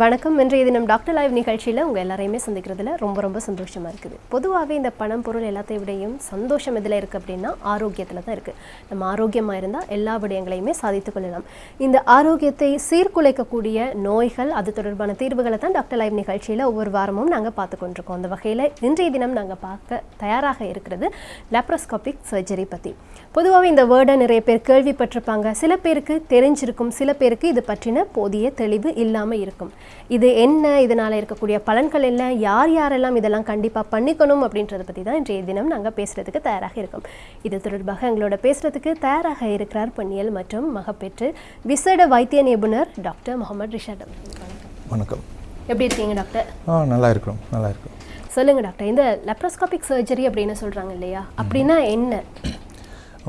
வணக்கம். இன்றைய தினம் டாக்டர் லைவ் நிகழ்ச்சியில் உங்கள் எல்லாரையுமே சந்திக்கிறதுல ரொம்ப ரொம்ப சந்தோஷமாக இருக்குது. பொதுவாகவே இந்த பணம் பொருள் எல்லாத்தையும் விடையும் சந்தோஷம் எதில் இருக்குது அப்படின்னா ஆரோக்கியத்தில் தான் இருக்குது நம்ம ஆரோக்கியமாக இருந்தால் எல்லா விடயங்களையுமே சாதித்து கொள்ளலாம். இந்த ஆரோக்கியத்தை சீர்குலைக்கக்கூடிய நோய்கள் அது தொடர்பான தீர்வுகளை தான் டாக்டர் லைவ் நிகழ்ச்சியில் ஒவ்வொரு வாரமும் நாங்கள் பார்த்து கொண்டிருக்கோம். அந்த வகையில் இன்றைய தினம் நாங்கள் பார்க்க தயாராக இருக்கிறது லேப்ரோஸ்கோபிக் சர்ஜரி பற்றி பொதுவாகவே இந்த வேர்டை நிறைய பேர் கேள்விப்பட்டிருப்பாங்க. சில பேருக்கு தெரிஞ்சிருக்கும் சில பேருக்கு இது பற்றின போதிய தெளிவு இல்லாமல் இருக்கும். இது என்ன? இதனால் இருக்கக்கூடிய பலன்கள் என்ன? யார் யாரெல்லாம் இதெல்லாம் கண்டிப்பாக பண்ணிக்கணும் அப்படின்றத பற்றி தான் இன்றைய தினம் நாங்கள் பேசுகிறதுக்கு தயாராக இருக்கோம். இது தொடர்பாக எங்களோட பேசுகிறதுக்கு தயாராக இருக்கிறார் பெண்ணியல் மற்றும் மகப்பேற்று விசேட வைத்திய நிபுணர் டாக்டர் முகமது ரிஷாட் அவர்கள். வணக்கம். எப்படி இருக்கீங்க டாக்டர்? ஆ நல்லா இருக்கிறோம் நல்லா இருக்கிறோம். சொல்லுங்க டாக்டர். இந்த லெப்ரோஸ்கோபிக் சர்ஜரி அப்படின்னு சொல்றாங்க இல்லையா? அப்படின்னா என்ன?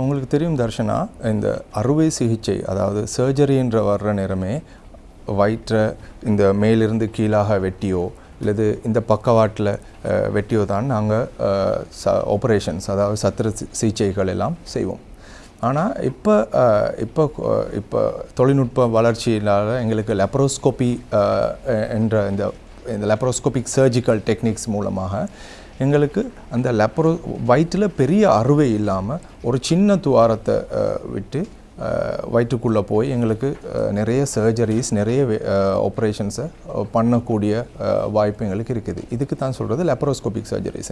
உங்களுக்கு தெரியும் தர்ஷனா இந்த அறுவை சிகிச்சை அதாவது சர்ஜரின்ற வர்ற நேரமே வயிற்றை இந்த மேலிருந்து கீழாக வெட்டியோ அல்லது இந்த பக்கவாட்டில் வெட்டியோ தான் நாங்கள் ச ஆப்ரேஷன்ஸ் அதாவது சத்திர சிகிச்சைகள் எல்லாம் செய்வோம். ஆனால் இப்போ இப்போ இப்போ தொழில்நுட்ப வளர்ச்சியினால் எங்களுக்கு லெப்ரோஸ்கோபி என்ற இந்த இந்த லெப்ரோஸ்கோபிக் சர்ஜிக்கல் டெக்னிக்ஸ் மூலமாக எங்களுக்கு அந்த லெப்ரோ வயிற்றில் பெரிய அறுவை இல்லாமல் ஒரு சின்ன துவாரத்தை விட்டு வயிற்றுக்குள்ளே போய் எங்களுக்கு நிறைய சர்ஜரிஸ் நிறைய ஆப்ரேஷன்ஸை பண்ணக்கூடிய வாய்ப்பு எங்களுக்கு இருக்குது. இதுக்கு தான் சொல்கிறது லெப்ரோஸ்கோபிக் சர்ஜரிஸ்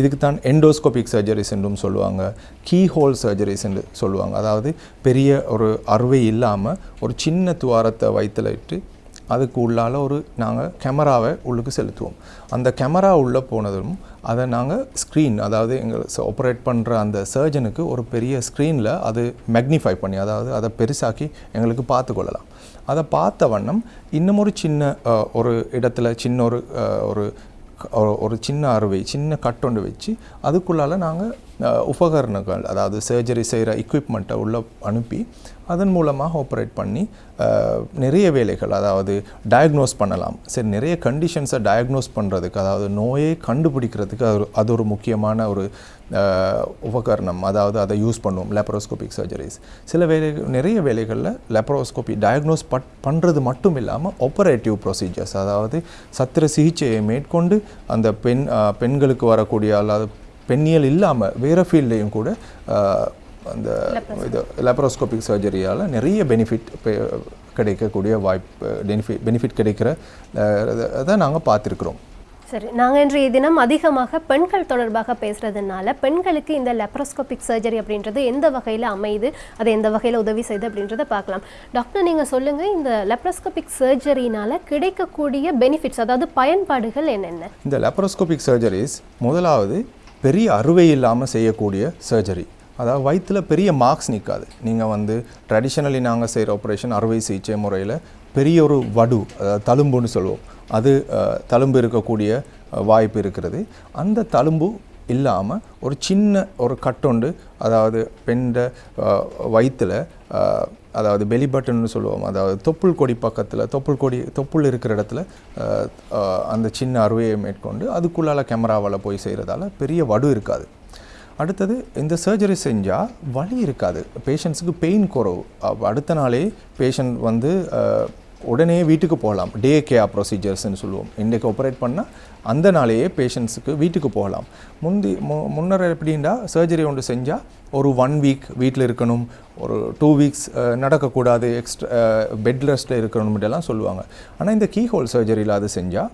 இதுக்கு தான் எண்டோஸ்கோபிக் சர்ஜரிஸ் என்றும் சொல்லுவாங்க. கீ ஹோல் சர்ஜரிஸ் என்று சொல்லுவாங்க. அதாவது பெரிய ஒரு அறுவை இல்லாமல் ஒரு சின்ன துவாரத்தை வயிற்றில் இட்டு அதுக்கு உள்ளால ஒரு நாங்கள் கேமராவை உள்ளுக்கு செலுத்துவோம். அந்த கேமரா உள்ளே போனதும் அதை நாங்கள் ஸ்க்ரீன் அதாவது எங்கள் ஆப்ரேட் பண்ணுற அந்த சர்ஜனுக்கு ஒரு பெரிய ஸ்க்ரீனில் அது மேக்னிஃபை பண்ணி அதாவது அதை பெருசாக்கி எங்களுக்கு பார்த்து கொள்ளலாம். அதை பார்த்த வண்ணம் இன்னும் ஒரு சின்ன ஒரு இடத்துல சின்ன ஒரு ஒரு ஒரு- சின்ன அறுவை சின்ன கட்டொண்டு வச்சு அதுக்குள்ளால நாங்கள் உபகரணங்கள் அதாவது சர்ஜரி செய்கிற எக்யூப்மெண்ட்டை உள்ளே அனுப்பி அதன் மூலமாக ஆப்ரேட் பண்ணி நிறைய வேலைகள் அதாவது டயக்னோஸ் பண்ணலாம். சரி நிறைய கண்டிஷன்ஸை டயக்னோஸ் பண்ணுறதுக்கு அதாவது நோயை கண்டுபிடிக்கிறதுக்கு அது ஒரு- அது ஒரு முக்கியமான ஒரு உபகரணம். அதாவது அதை யூஸ் பண்ணுவோம் லேப்ரோஸ்கோபிக் சர்ஜரிஸ் சில வேலை நிறைய வேலைகளில் லெப்ரோஸ்கோபி டயக்னோஸ் பட் பண்ணுறது மட்டும் இல்லாமல் ஆப்பரேட்டிவ் ப்ரொசீஜர்ஸ் அதாவது சத்திர சிகிச்சையை மேற்கொண்டு அந்த பெண் பெண்களுக்கு வரக்கூடிய அல்லாத பெண்ணியல் இல்லாமல் வேறு ஃபீல்ட்லேயும் கூட அந்த இது லேப்ரோஸ்கோபிக் சர்ஜரியால் நிறைய பெனிஃபிட் கிடைக்கக்கூடிய வாய்ப்பு பெனிஃபிட் பெனிஃபிட் கிடைக்கிற அதை நாங்கள் பார்த்துருக்குறோம். சரி நாங்கள் இன்றைய தினம் அதிகமாக பெண்கள் தொடர்பாக பேசுறதுனால பெண்களுக்கு இந்த லெப்ரோஸ்கோபிக் சர்ஜரி அப்படின்றது எந்த வகையில் அமையுது அது எந்த வகையில் உதவி செய்யுது அப்படின்றத பார்க்கலாம். டாக்டர் நீங்கள் சொல்லுங்கள் இந்த லெப்ரோஸ்கோபிக் சர்ஜரினால கிடைக்கக்கூடிய பெனிஃபிட்ஸ் அதாவது பயன்பாடுகள் என்னென்ன? இந்த லேப்ரோஸ்கோபிக் சர்ஜரிஸ் முதலாவது பெரிய அறுவை இல்லாமல் செய்யக்கூடிய சர்ஜரி அதாவது வயிற்றில் பெரிய மார்க்ஸ் நிற்காது நீங்கள் வந்து ட்ரெடிஷ்னலி நாங்கள் செய்கிற ஆப்ரேஷன் அறுவை சிகிச்சை முறையில் பெரிய ஒரு வடு அதாவது தழும்புன்னு சொல்லுவோம். அது தழும்பு இருக்கக்கூடிய வாய்ப்பு இருக்கிறது. அந்த தழும்பு இல்லாமல் ஒரு சின்ன ஒரு கட்டொண்டு அதாவது பெண்ட வயிற்றில் அதாவது பெலி பட்டன்னு சொல்லுவோம். அதாவது தொப்புள் கொடி பக்கத்தில் தொப்புள் கொடி தொப்புள் இருக்கிற இடத்துல அந்த சின்ன அறுவையை மேற்கொண்டு அதுக்குள்ளால கேமராவால் போய் செய்கிறதால பெரிய வடு இருக்காது. அடுத்தது இந்த சர்ஜரி செஞ்சால் வலி இருக்காது. பேஷண்ட்ஸுக்கு பெயின் குறவு. அடுத்த நாளே பேஷண்ட் வந்து உடனே வீட்டுக்கு போகலாம். டே கேர் ப்ரொசீஜர்ஸ்னு சொல்லுவோம். இன்றைக்கு ஆப்ரேட் பண்ணால் அந்த நாளையே பேஷண்ட்ஸுக்கு வீட்டுக்கு போகலாம். முந்தி மு முன்னர் எப்படின்னா சர்ஜரி ஒன்று செஞ்சால் ஒரு ஒன் வீக் வீட்டில் இருக்கணும். ஒரு டூ வீக்ஸ் நடக்கக்கூடாது. எக்ஸ்ட்ரா பெட் ரெஸ்ட்டில் இருக்கணும் எல்லாம் சொல்லுவாங்க. ஆனால் இந்த கீஹோல் சர்ஜரியில் அது செஞ்சால்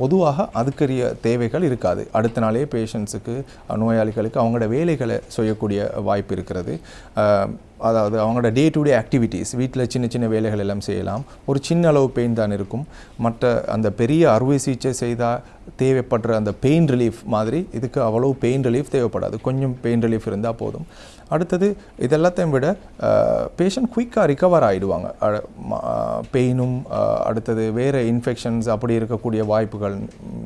பொதுவாக அதுக்குரிய தேவைகள் இருக்காது. அடுத்த நாளே பேஷண்ட்ஸுக்கு நோயாளிகளுக்கு அவங்களோட வேலைகளை செய்யக்கூடிய வாய்ப்பு இருக்கிறது. அதாவது அவங்களோட டே டு டே ஆக்டிவிட்டீஸ் வீட்டில் சின்ன சின்ன வேலைகள் எல்லாம் செய்யலாம். ஒரு சின்ன அளவு பெயின் தான் இருக்கும். மற்ற அந்த பெரிய அறுவை சிகிச்சை செய்தால் தேவைப்படுற அந்த பெயின் ரிலீஃப் மாதிரி இதுக்கு அவ்வளோ பெயின் ரிலீஃப் தேவைப்படாது. கொஞ்சம் பெயின் ரிலீஃப் இருந்தால் போதும். அடுத்தது இதெல்லாத்தையும் விட பேஷண்ட் குயிக்காக ரிகவர் ஆகிடுவாங்க பெயினும் அடுத்தது வேறு இன்ஃபெக்ஷன்ஸ் அப்படி இருக்கக்கூடிய வாய்ப்புகள்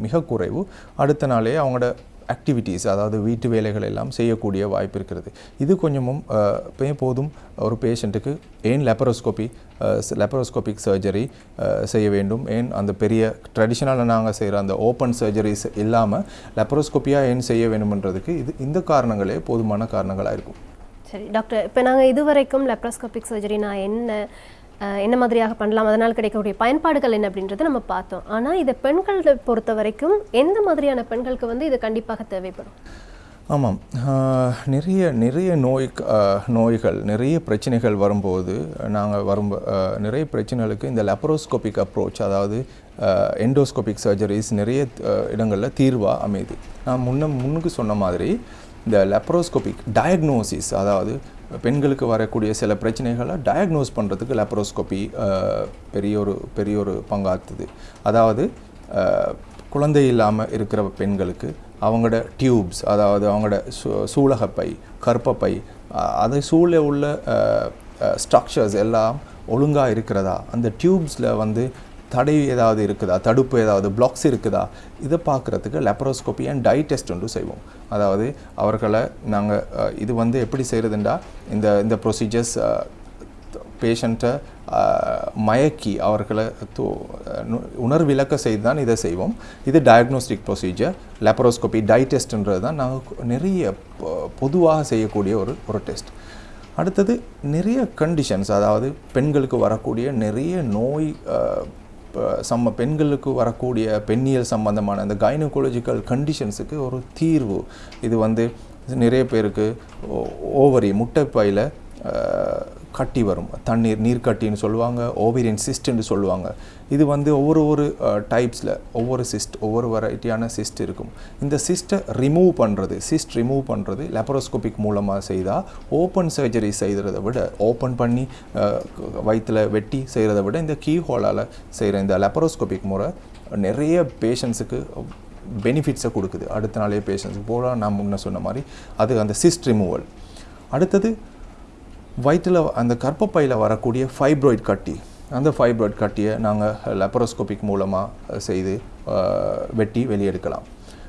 மிக குறைவு. அடுத்த நாளே அவங்களோட ஆக்டிவிட்டீஸ் அதாவது வீட்டு வேலைகள் எல்லாம் செய்யக்கூடிய வாய்ப்பு இருக்கிறது. இது கொஞ்சமும் போதும் ஒரு பேஷண்ட்டுக்கு ஏன் லெப்பரோஸ்கோபி லெப்பரோஸ்கோபிக் சர்ஜரி செய்ய வேண்டும்? ஏன் அந்த பெரிய ட்ரெடிஷ்னலாக நாங்கள் செய்கிற அந்த ஓப்பன் சர்ஜரிஸ் இல்லாமல் லெப்பரோஸ்கோப்பியாக ஏன் செய்ய வேண்டும்ன்றதுக்கு இது இந்த காரணங்களே போதுமான காரணங்களாக இருக்கும். சரி டாக்டர் இப்போ நாங்கள் இதுவரைக்கும் லெப்ரோஸ்கோபிக் சர்ஜரினா என்ன என்ன மாதிரியாக பண்ணலாம் அதனால் கிடைக்கக்கூடிய பயன்பாடுகள் என்ன அப்படின்றத நம்ம பார்த்தோம். ஆனால் இதை பெண்களை பொறுத்த வரைக்கும் எந்த மாதிரியான பெண்களுக்கு வந்து இது கண்டிப்பாக தேவைப்படும்? ஆமாம். நிறைய நிறைய நோய் நோய்கள் நிறைய பிரச்சனைகள் வரும்போது நாங்கள் வரும் நிறைய பிரச்சனைகளுக்கு இந்த லெப்ரோஸ்கோபிக் அப்ரோச் அதாவது எண்டோஸ்கோபிக் சர்ஜரிஸ் நிறைய இடங்களில் தீர்வாக அமையுது நான் முன்ன முன்னுக்கு சொன்ன மாதிரி இந்த லெப்ரோஸ்கோபிக் டயக்னோசிஸ் அதாவது பெண்களுக்கு வரக்கூடிய சில பிரச்சனைகளை டயக்னோஸ் பண்ணுறதுக்கு லெப்ரோஸ்கோபி பெரிய ஒரு பெரிய ஒரு பங்காற்றுது அதாவது குழந்தை இல்லாமல் இருக்கிற பெண்களுக்கு அவங்களோட டியூப்ஸ் அதாவது அவங்களோட சூ சூலகப்பை கற்பப்பை அதை சூழ உள்ள ஸ்ட்ரக்சர்ஸ் எல்லாம் ஒழுங்காக இருக்கிறதா? அந்த டியூப்ஸில் வந்து தடை ஏதாவது இருக்குதா? தடுப்பு ஏதாவது பிளாக்ஸ் இருக்குதா? இதை பார்க்குறதுக்கு லெப்பரோஸ்கோபி அண்ட் டை டெஸ்ட் ஒன்று செய்வோம். அதாவது அவர்களை நாங்கள் இது வந்து எப்படி செய்கிறதுண்டா இந்த இந்த ப்ரொசீஜர்ஸ் பேஷண்ட்டை மயக்கி அவர்களை து உணர்விலக்க செய்து தான் இதை செய்வோம். இது டயக்னோஸ்டிக் ப்ரொசீஜர் லெப்ரோஸ்கோபி டை டெஸ்ட்ன்றது தான் நாங்கள் நிறைய பொ- பொதுவாக செய்யக்கூடிய ஒரு ஒரு டெஸ்ட் அடுத்தது நிறைய கண்டிஷன்ஸ் அதாவது பெண்களுக்கு வரக்கூடிய நிறைய நோய் சம்ம பெண்களுக்கு வரக்கூடிய பெண்ணியல் சம்பந்தமான அந்த கைனகோலஜிக்கல் கண்டிஷன்ஸுக்கு ஒரு தீர்வு. இது வந்து நிறைய பேருக்கு ஓவரி முட்டைப்பையில் கட்டி வரும். தண்ணீர் நீர்க்கட்டின்னு சொல்லுவாங்க ஓவேரியன் சிஸ்ட்னு சொல்லுவாங்க. இது வந்து ஒவ்வொரு ஒரு டைப்ஸில் ஒவ்வொரு சிஸ்ட் ஒவ்வொரு வெரைட்டியான சிஸ்ட் இருக்கும். இந்த சிஸ்ட்டை ரிமூவ் பண்ணுறது சிஸ்ட் ரிமூவ் பண்ணுறது லெப்பரோஸ்கோபிக் மூலமாக செய்தால் ஓப்பன் சர்ஜரி செய்கிறத விட ஓப்பன் பண்ணி வயிற்றில் வெட்டி செய்கிறத விட இந்த கீ ஹோலால் செய்கிற இந்த லெப்பரோஸ்கோபிக் முறை நிறைய பேஷண்ட்ஸுக்கு பெனிஃபிட்ஸை கொடுக்குது. அடுத்த நாளே பேஷண்ட்ஸுக்கு போல நான் முன்ன சொன்ன மாதிரி அது அந்த சிஸ்ட் ரிமூவல் அடுத்தது வயிற்றில் அந்த கர்ப்பப்பையில் வரக்கூடிய ஃபைப்ராய்ட் கட்டி அந்த ஃபைப்ராய்ட் கட்டியை நாங்கள் லெப்பரோஸ்கோபிக் மூலமாக செய்து வெட்டி வெளியெடுக்கலாம்.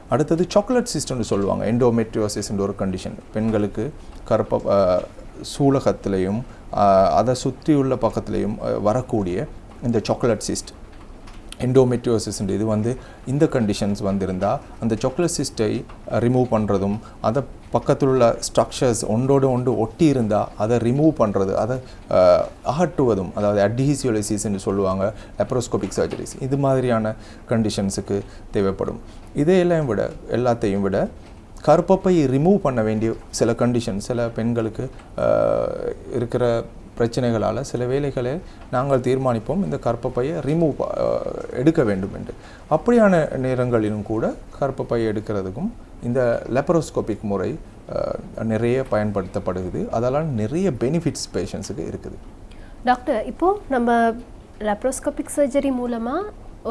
அடுத்தது சாக்லேட் சிஸ்டம்னு சொல்லுவாங்க எண்டோமெட்ரியோசிஸ்ன்ற ஒரு கண்டிஷன் பெண்களுக்கு கர்ப்ப சூலகத்திலையும் அதை சுற்றியுள்ள பக்கத்துலேயும் வரக்கூடிய இந்த சாக்லேட் சிஸ்ட் எண்டோமெட்ரியோசிஸ்ன்ற இது வந்து இந்த கண்டிஷன்ஸ் வந்திருந்தால் அந்த சாக்லேட் சிஸ்டை ரிமூவ் பண்ணுறதும் அதை பக்கத்தில் உள்ள ஸ்ட்ரக்சர்ஸ் ஒன்றோடு ஒன்று ஒட்டி இருந்தால் அதை ரிமூவ் பண்ணுறது அதை அகட்டுவதும் அகற்றுவதும் அதாவது அட்ஹீசியோலிசிஸ்ன்னு சொல்லுவாங்க லெப்ரோஸ்கோபிக் சர்ஜரிஸ் இது மாதிரியான கண்டிஷன்ஸுக்கு தேவைப்படும். இதையெல்லாம் விட எல்லாத்தையும் விட கருப்பப்பை ரிமூவ் பண்ண வேண்டிய சில கண்டிஷன் சில பெண்களுக்கு இருக்கிற பிரச்சனைகளால் சில வேளைகளை நாங்கள் தீர்மானிப்போம். இந்த கர்ப்பப்பையை ரிமூவ் எடுக்க வேண்டும் என்று. அப்படியான நேரங்களிலும் கூட கர்ப்பப்பையை எடுக்கிறதுக்கும் இந்த லெப்பரோஸ்கோபிக் முறை நிறைய பயன்படுத்தப்படுகிறது. அதெல்லாம் நிறைய பெனிஃபிட்ஸ் பேஷண்ட்ஸுக்கு இருக்குது. டாக்டர் இப்போ நம்ம லேப்ரோஸ்கோபிக் சர்ஜரி மூலமா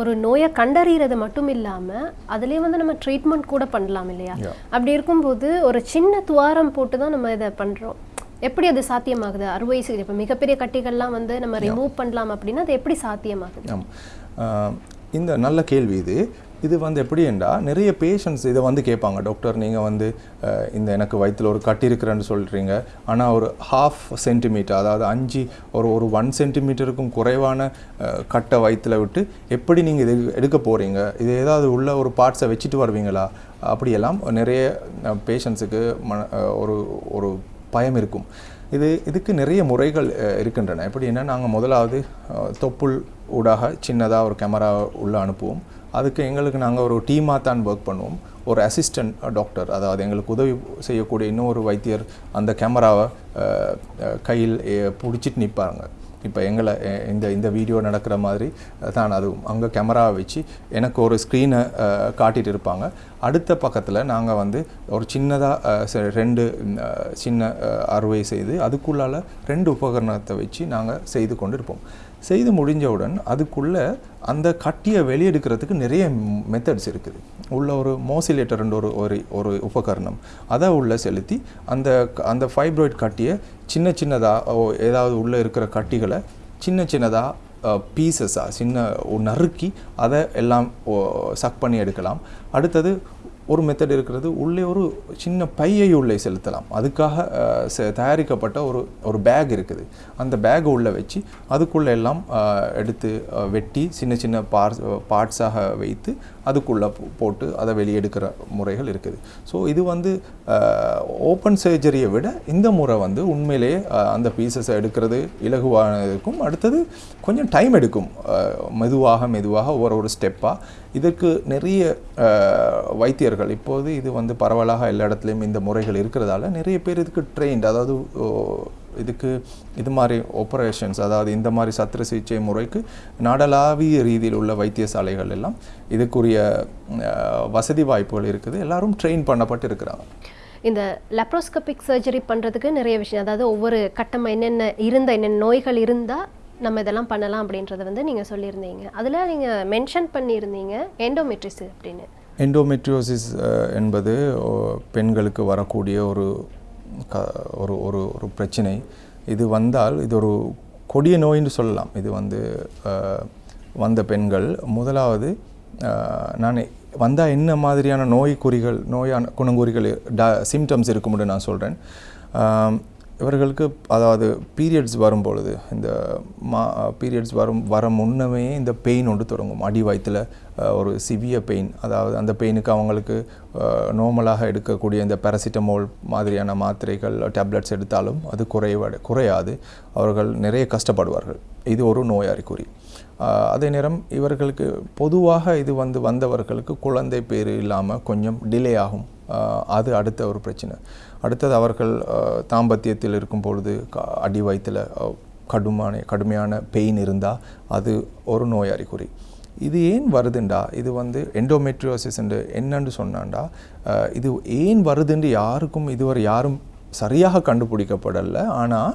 ஒரு நோயை கண்டறியறது மட்டும் இல்லாம அதுலயே வந்து நம்ம ட்ரீட்மெண்ட் கூட பண்ணலாம் இல்லையா. அப்படி இருக்கும்போது ஒரு சின்ன துவாரம் போட்டு தான் நம்ம இதை பண்றோம். எப்படி அது சாத்தியமாகுது? அறுவை சிகிச்சை. இப்போ மிகப்பெரிய கட்டிகள்லாம் வந்து நம்ம ரிமூவ் பண்ணலாம் அப்படின்னா அது எப்படி சாத்தியமாகுது? இந்த நல்ல கேள்வி இது. இது வந்து எப்படி என்றால் நிறைய பேஷண்ட்ஸ் இதை வந்து கேட்பாங்க. டாக்டர் நீங்கள் வந்து இந்த எனக்கு வயிற்றில் ஒரு கட்டி இருக்கிறேன்னு சொல்கிறீங்க ஆனால் ஒரு ஹாஃப் சென்டிமீட்டர் அதாவது அஞ்சு ஒரு ஒரு ஒன் சென்டிமீட்டருக்கும் குறைவான கட்டை வயிற்றில் விட்டு எப்படி நீங்கள் இது எடுக்க போகிறீங்க இது ஏதாவது உள்ள ஒரு பார்ட்ஸை வச்சுட்டு வருவீங்களா? அப்படியெல்லாம் நிறைய பேஷண்ட்ஸுக்கு மன ஒரு ஒரு பயம் இருக்கும் இது இதுக்கு நிறைய முறைகள் இருக்கின்றன. எப்படின்னா நாங்கள் முதலாவது தொப்புள் ஊடாக சின்னதாக ஒரு கேமரா உள்ளே அனுப்புவோம். அதுக்கு எங்களுக்கு நாங்கள் ஒரு டீமாக தான் ஒர்க் பண்ணுவோம். ஒரு அசிஸ்டன்ட் டாக்டர் அதாவது எங்களுக்கு உதவி செய்யக்கூடிய இன்னொரு வைத்தியர் அந்த கேமராவை கையில் பிடிச்சிட்டு நிற்பாங்க இப்போ எங்களை இந்த இந்த வீடியோ நடக்கிற மாதிரி தான் அதுவும் அங்கே கேமராவை வச்சு எனக்கு ஒரு ஸ்க்ரீனை காட்டிகிட்டு இருப்பாங்க. அடுத்த பக்கத்தில் நாங்கள் வந்து ஒரு சின்னதாக ரெண்டு சின்ன அறுவை செய்து அதுக்குள்ளால ரெண்டு உபகரணத்தை வச்சு நாங்கள் செய்து கொண்டு இருப்போம் செய்து முடிஞ்சவுடன் அதுக்குள்ளே அந்த கட்டியை வெளியெடுக்கிறதுக்கு நிறைய மெத்தட்ஸ் இருக்குது. உள்ள ஒரு மோசிலேட்டர்ன்ற ஒரு ஒரு ஒரு உபகரணம். அதை உள்ளே செலுத்தி அந்த அந்த ஃபைப்ராய்ட் கட்டியை சின்ன சின்னதாக ஏதாவது உள்ளே இருக்கிற கட்டிகளை சின்ன சின்னதாக பீசஸாக சின்ன நறுக்கி அதை எல்லாம் சக் பண்ணி எடுக்கலாம். அடுத்தது ஒரு மெத்தட் இருக்கிறது. உள்ளே ஒரு சின்ன பையை உள்ளே செலுத்தலாம். அதுக்காக தயாரிக்கப்பட்ட ஒரு ஒரு பேக் இருக்குது. அந்த பேக் உள்ளே வச்சு அதுக்குள்ளே எல்லாம் எடுத்து வெட்டி சின்ன சின்ன பார்ட்ஸ் பார்ட்ஸாக வைத்து அதுக்குள்ளே போட்டு அதை வெளியெடுக்கிற முறைகள் இருக்குது. ஸோ இது வந்து ஓப்பன் சர்ஜரியை விட இந்த முறை வந்து உண்மையிலேயே அந்த பீசஸை எடுக்கிறது இலகுவானதுக்கும் அடுத்தது கொஞ்சம் டைம் எடுக்கும். மெதுவாக மெதுவாக ஒரு ஒரு ஸ்டெப்பாக இதற்கு நிறைய வைத்தியர்கள் இப்போது இது வந்து பரவலாக எல்லா இடத்துலையும் இந்த முறைகள் இருக்கிறதால நிறைய பேர் இதுக்கு ட்ரெயின்ட் அதாவது இதுக்கு இது மாதிரி ஆப்ரேஷன்ஸ் அதாவது இந்த மாதிரி சத்திர சிகிச்சை முறைக்கு நாடளாவிய ரீதியில் உள்ள வைத்தியசாலைகள் எல்லாம் இதுக்குரிய வசதி வாய்ப்புகள் இருக்குது. எல்லாரும் ட்ரெயின் பண்ணப்பட்டு இருக்கிறாங்க. இந்த லெப்ரோஸ்கோபிக் சர்ஜரி பண்ணுறதுக்கு நிறைய விஷயம் அதாவது ஒவ்வொரு கட்டம் என்னென்ன இருந்த என்னென்ன நோய்கள் இருந்தால் நம்ம இதெல்லாம் பண்ணலாம் அப்படின்றத வந்து நீங்கள் சொல்லியிருந்தீங்க. அதில் நீங்கள் மென்ஷன் பண்ணியிருந்தீங்க எண்டோமெட்ரிஸ் அப்படின்னு. எண்டோமெட்ரியோசிஸ் என்பது ஓ, பெண்களுக்கு வரக்கூடிய ஒரு க ஒரு ஒரு ஒரு பிரச்சனை. இது வந்தால் இது ஒரு கொடிய நோயின்னு சொல்லலாம். இது வந்து வந்த பெண்கள். முதலாவது நான் வந்தால் என்ன மாதிரியான நோய் குறிகள் நோயான குணங்குறிகள் ட சிம்டம்ஸ் இருக்கும்னு நான் சொல்கிறேன் இவர்களுக்கு அதாவது பீரியட்ஸ் வரும்பொழுது இந்த மா பீரியட்ஸ் வரும் வர முன்னமே இந்த பெயின் ஒன்று தொடங்கும். அடி வயத்தில் ஒரு சிவிய பெயின் அதாவது அந்த பெயினுக்கு அவங்களுக்கு நார்மலாக எடுக்கக்கூடிய இந்த பேராசிட்டமோல் மாதிரியான மாத்திரைகள் டேப்லெட்ஸ் எடுத்தாலும் அது குறைவட குறையாது. அவர்கள் நிறைய கஷ்டப்படுவார்கள். இது ஒரு நோய் அறிகுறி அதே நேரம் இவர்களுக்கு பொதுவாக இது வந்து வந்தவர்களுக்கு குழந்தை பேர் இல்லாமல் கொஞ்சம் டிலே ஆகும். அது அடுத்த ஒரு பிரச்சனை. அடுத்தது அவர்கள் தாம்பத்தியத்தில் இருக்கும் பொழுது அடி வயிற்றில் கடுமான கடுமையான பெயின் இருந்தால் அது ஒரு நோய் அறிகுறி இது ஏன் வருதுண்டா? இது வந்து எண்டோமெட்ரியோசிஸ் என்னன்னு சொன்னாண்டா? இது ஏன் வருதுன்னு யாருக்கும் இதுவரை யாரும் சரியாக கண்டுபிடிக்கப்படலை. ஆனால்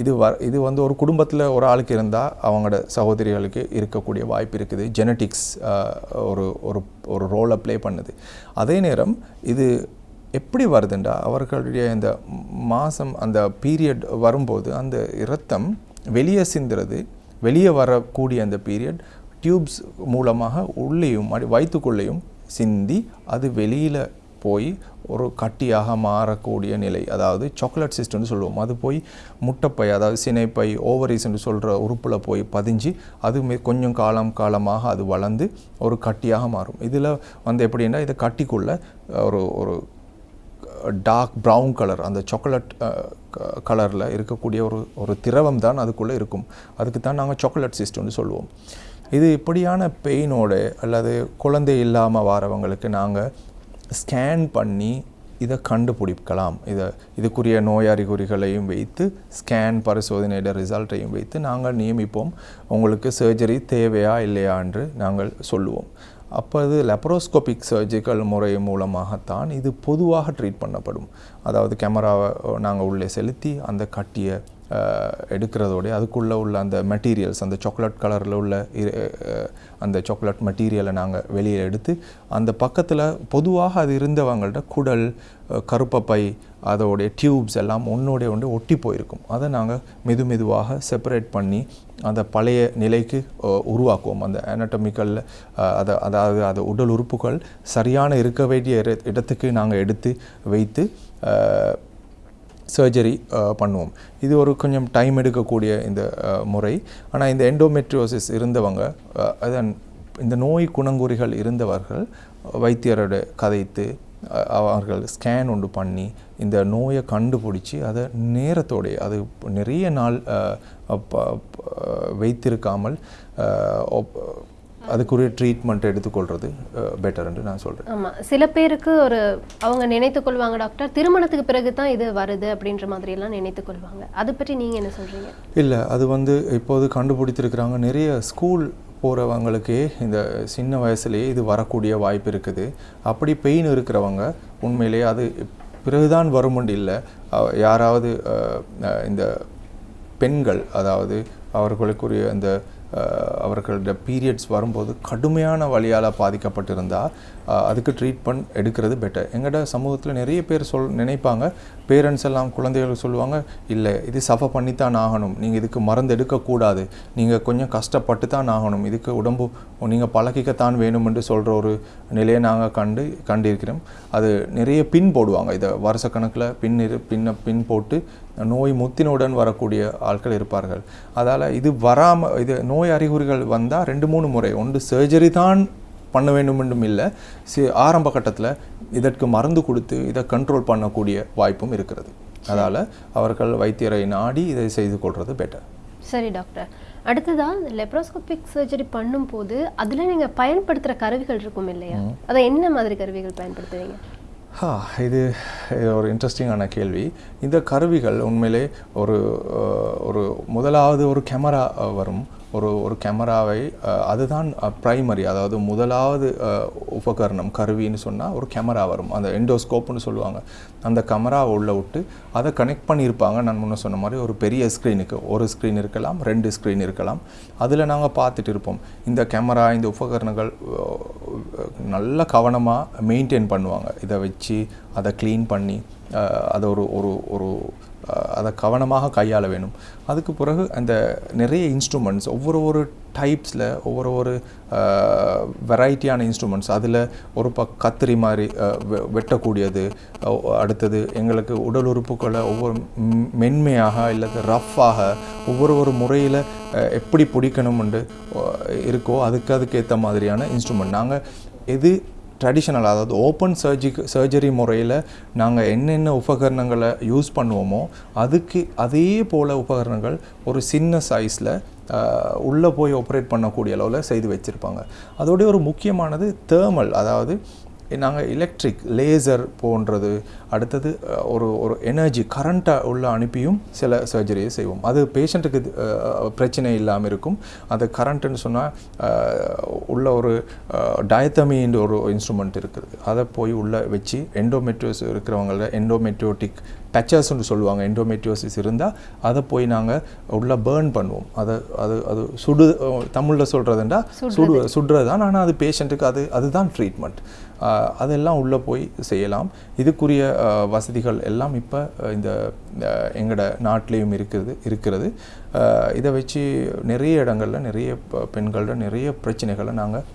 இது வ இது வந்து ஒரு குடும்பத்தில் ஒரு ஆளுக்கு இருந்தால் அவங்களோட சகோதரிகளுக்கு இருக்கக்கூடிய வாய்ப்பு இருக்குது. ஜெனட்டிக்ஸ் ஒரு ஒரு ஒரு ரோலை ப்ளே பண்ணுது. அதே நேரம் இது எப்படி வருதுண்டா? அவர்களுடைய இந்த மாதம் அந்த பீரியட் வரும்போது அந்த இரத்தம் வெளியே சிந்துறது வெளியே வரக்கூடிய அந்த பீரியட் டியூப்ஸ் மூலமாக உள்ளேயும் வயிற்றுக்குள்ளேயும் சிந்தி அது வெளியில் போய் ஒரு கட்டியாக மாறக்கூடிய நிலை. அதாவது சாக்லேட் சிஸ்டம்னு சொல்லுவோம். அது போய் முட்டைப்பை அதாவது சினைப்பை ஓவரிஸ்ன்னு சொல்கிற உறுப்பில் போய் பதிஞ்சு அது கொஞ்சம் காலம் காலமாக அது வளர்ந்து ஒரு கட்டியாக மாறும். இதில் வந்து எப்படின்னா இதை கட்டிக்குள்ளே ஒரு ஒரு டார்க் ப்ரௌன் கலர் அந்த சாக்லேட் uh, கலரில் இருக்கக்கூடிய ஒரு ஒரு திரவம் தான் அதுக்குள்ளே இருக்கும். அதுக்கு தான் நாங்கள் சாக்லேட் சிஸ்டம்னு சொல்லுவோம். இது இப்படியான பெயினோட அல்லது குழந்தை இல்லாமல் வரவங்களுக்கு நாங்கள் ஸ்கேன் பண்ணி இதை கண்டுபிடிக்கலாம். இதை இதுக்குரிய நோய் அறிகுறிகளையும் வைத்து ஸ்கேன் பரிசோதனையோட ரிசல்ட்டையும் வைத்து நாங்கள் நியமிப்போம். உங்களுக்கு சர்ஜரி தேவையா இல்லையா என்று நாங்கள் சொல்லுவோம். அப்போ இது லெப்ரோஸ்கோபிக் சர்ஜிக்கல் முறை மூலமாகத்தான் இது பொதுவாக ட்ரீட் பண்ணப்படும். அதாவது கேமராவை நாங்கள் உள்ளே செலுத்தி அந்த கட்டியை அஹ், எடுக்கிறதோட அதுக்குள்ளே உள்ள அந்த மெட்டீரியல்ஸ் அந்த சாக்லேட் கலரில் உள்ள இரு- அந்த சாக்லேட் மெட்டீரியலை நாங்கள் வெளியே எடுத்து அந்த பக்கத்தில் பொதுவாக அது இருந்தவங்கள்ட்ட குடல் கருப்பப்பை அதோடைய டியூப்ஸ் எல்லாம் ஒன்றோடைய ஒன்று ஒட்டி போயிருக்கும். அதை நாங்கள் மெது மெதுவாக செப்பரேட் பண்ணி அந்த பழைய நிலைக்கு உருவாக்குவோம். அந்த anatomical, அதை அதாவது அது உடல் உறுப்புகள் சரியான இருக்க வேண்டிய இட- இடத்துக்கு நாங்கள் எடுத்து வைத்து சர்ஜரி பண்ணுவோம். இது ஒரு கொஞ்சம் டைம் எடுக்கக்கூடிய இந்த முறை. ஆனால் இந்த எண்டோமெட்ரியோசிஸ் இருந்தவங்க அதன் இந்த நோய் குணங்குறிகள் இருந்தவர்கள் வைத்தியரோட கதைத்து அவர்கள் ஸ்கேன் ஒன்று பண்ணி இந்த நோயை கண்டுபிடிச்சி அதை நேரத்தோடைய அது நிறைய நாள் வைத்திருக்காமல் அதுக்குரிய ட்ரீட்மெண்ட் எடுத்துக்கொள்வது பெட்டர் என்று நான் சொல்கிறேன் ஆமா. சில பேருக்கு ஒரு அவங்க நினைத்து கொள்வாங்க டாக்டர். திருமணத்துக்கு பிறகு தான் இது வருது அப்படின்ற மாதிரி எல்லாம் நினைத்து கொள்வாங்க. அதை பற்றி நீங்க என்ன சொல்றீங்க? இல்லை அது வந்து இப்போது கண்டுபிடித்திருக்கிறாங்க. நிறைய ஸ்கூல் போகிறவங்களுக்கே இந்த சின்ன வயசுலேயே இது வரக்கூடிய வாய்ப்பு இருக்குது. அப்படி பெயின் இருக்கிறவங்க உண்மையிலேயே அது பிறகுதான் வருமுண்டு இல்லை. யாராவது இந்த பெண்கள் அதாவது அவர்களுக்குரிய அந்த அவர்களோட பீரியட்ஸ் வரும்போது கடுமையான வழியால் பாதிக்கப்பட்டிருந்தால் அதுக்கு ட்ரீட்மெண்ட் எடுக்கிறது பெட்டர் எங்கள்ட சமூகத்தில் நிறைய பேர் சொல் நினைப்பாங்க பேரண்ட்ஸ் எல்லாம் குழந்தைகளுக்கு சொல்லுவாங்க இல்லை இது சஃபர் பண்ணித்தான் ஆகணும். நீங்கள் இதுக்கு மருந்து எடுக்கக்கூடாது நீங்கள் கொஞ்சம் கஷ்டப்பட்டு தான் ஆகணும். இதுக்கு உடம்பு நீங்கள் பழகிக்கத்தான் வேணும் என்று சொல்கிற ஒரு நிலையை நாங்கள் கண்டு கண்டிருக்கிறோம். அது நிறைய பின் போடுவாங்க. இதை வருஷக்கணக்கில் பின் இரு பின்ன பின் போட்டு நோய் முத்தினுடன் வரக்கூடிய ஆட்கள் இருப்பார்கள். அதால் இது வராமல் இது நோய் அறிகுறிகள் வந்தால் ரெண்டு மூணு முறை. ஒன்று சர்ஜரி தான் பண்ண வேண்டும் என்றும் இல்லை. சி ஆரம்ப கட்டத்தில் இதற்கு மருந்து கொடுத்து இதை கண்ட்ரோல் பண்ணக்கூடிய வாய்ப்பும் இருக்கிறது. அதால் அவர்கள் வைத்தியரை நாடி இதை செய்து கொள்வது பெட்டர் சரி டாக்டர் அடுத்ததா லெப்ரோஸ்கோபிக் சர்ஜரி பண்ணும்போது அதுல நீங்க பயன்படுத்துற கருவிகள் இருக்கும் இல்லையா? அதை என்ன மாதிரி கருவிகள் பயன்படுத்துவீங்க? இது இது ஒரு இன்ட்ரெஸ்டிங்கான கேள்வி. இந்த கருவிகள் உண்மையிலே ஒரு ஒரு முதலாவது ஒரு கேமரா வரும். ஒரு ஒரு கேமராவை அதுதான் ப்ரைமரி அதாவது முதலாவது உபகரணம் கருவின்னு சொன்னால் ஒரு கேமரா வரும். அந்த எண்டோஸ்கோப்னு சொல்லுவாங்க. அந்த கேமராவை உள்ள விட்டு அதை கனெக்ட் பண்ணியிருப்பாங்க. நான் முன்ன சொன்ன மாதிரி ஒரு பெரிய ஸ்க்ரீனுக்கு ஒரு ஸ்க்ரீன் இருக்கலாம் ரெண்டு ஸ்க்ரீன் இருக்கலாம். அதில் நாங்கள் பார்த்துட்டு இருப்போம். இந்த கேமரா இந்த உபகரணங்கள் நல்ல கவனமாக மெயின்டைன் பண்ணுவாங்க. இதை வச்சு அதை க்ளீன் பண்ணி அதை ஒரு ஒரு ஒரு அதை கவனமாக கையாள வேணும். அதுக்கு பிறகு அந்த நிறைய இன்ஸ்ட்ருமெண்ட்ஸ் ஒவ்வொரு ஒரு டைப்ஸில் ஒவ்வொரு ஒரு வெரைட்டியான இன்ஸ்ட்ருமெண்ட்ஸ் அதில் ஒரு ப கத்திரி மாதிரி வெ- வெட்டக்கூடியது அடுத்தது எங்களுக்கு உடல் உறுப்புகளை ஒவ்வொரு மென்மையாக இல்லது ரஃப்பாக ஒவ்வொரு ஒரு முறையில் எப்படி பிடிக்கணும்னு இருக்கோ அதுக்கு அதுக்கேற்ற மாதிரியான இன்ஸ்ட்ருமெண்ட் நாங்கள் எது ட்ரெடிஷ்னல் அதாவது ஓப்பன் சர்ஜி சர்ஜரி முறையில் நாங்கள் என்னென்ன உபகரணங்களை யூஸ் பண்ணுவோமோ அதுக்கு அதே போல் உபகரணங்கள் ஒரு சின்ன சைஸில் உள்ளே போய் ஆப்ரேட் பண்ணக்கூடிய அளவில் செய்து வச்சுருப்பாங்க. அதோடைய ஒரு முக்கியமானது தேர்மல் அதாவது நாங்கள் எலக்ட்ரிக் லேசர் போன்றது அடுத்தது ஒரு ஒரு எனர்ஜி கரண்ட்டை உள்ள அனுப்பியும் சில சர்ஜரியை செய்வோம். அது பேஷண்ட்டுக்கு பிரச்சனை இல்லாமல் இருக்கும். அது கரண்ட்டுன்னு சொன்னால் உள்ள ஒரு டயத்தமின்ற ஒரு இன்ஸ்ட்ருமெண்ட் இருக்குது. அதை போய் உள்ளே வச்சு எண்டோமெட்ரியோஸ் இருக்கிறவங்கள எண்டோமெட்ரியோட்டிக் பேச்சர்ஸ்னு சொல்லுவாங்க எண்டோமெட்ரியோசிஸ் இருந்தால் அதை போய் நாங்கள் உள்ள பேர்ன் பண்ணுவோம். அதை அது அது சுடு தமிழில் சொல்கிறதுண்டா சுடு சுடுறது. தான் ஆனால் அது பேஷண்ட்டுக்கு அது அதுதான் ட்ரீட்மெண்ட் அதெல்லாம் உள்ளே போய் செய்யலாம். இதுக்குரிய வசதிகள் எல்லாம் இப்போ இந்த எங்களோட நாட்டிலையும் இருக்குது இருக்கிறது. இதை வச்சு நிறைய இடங்களில் நிறைய பெண்களோட நிறைய பிரச்சனைகளை நாங்கள்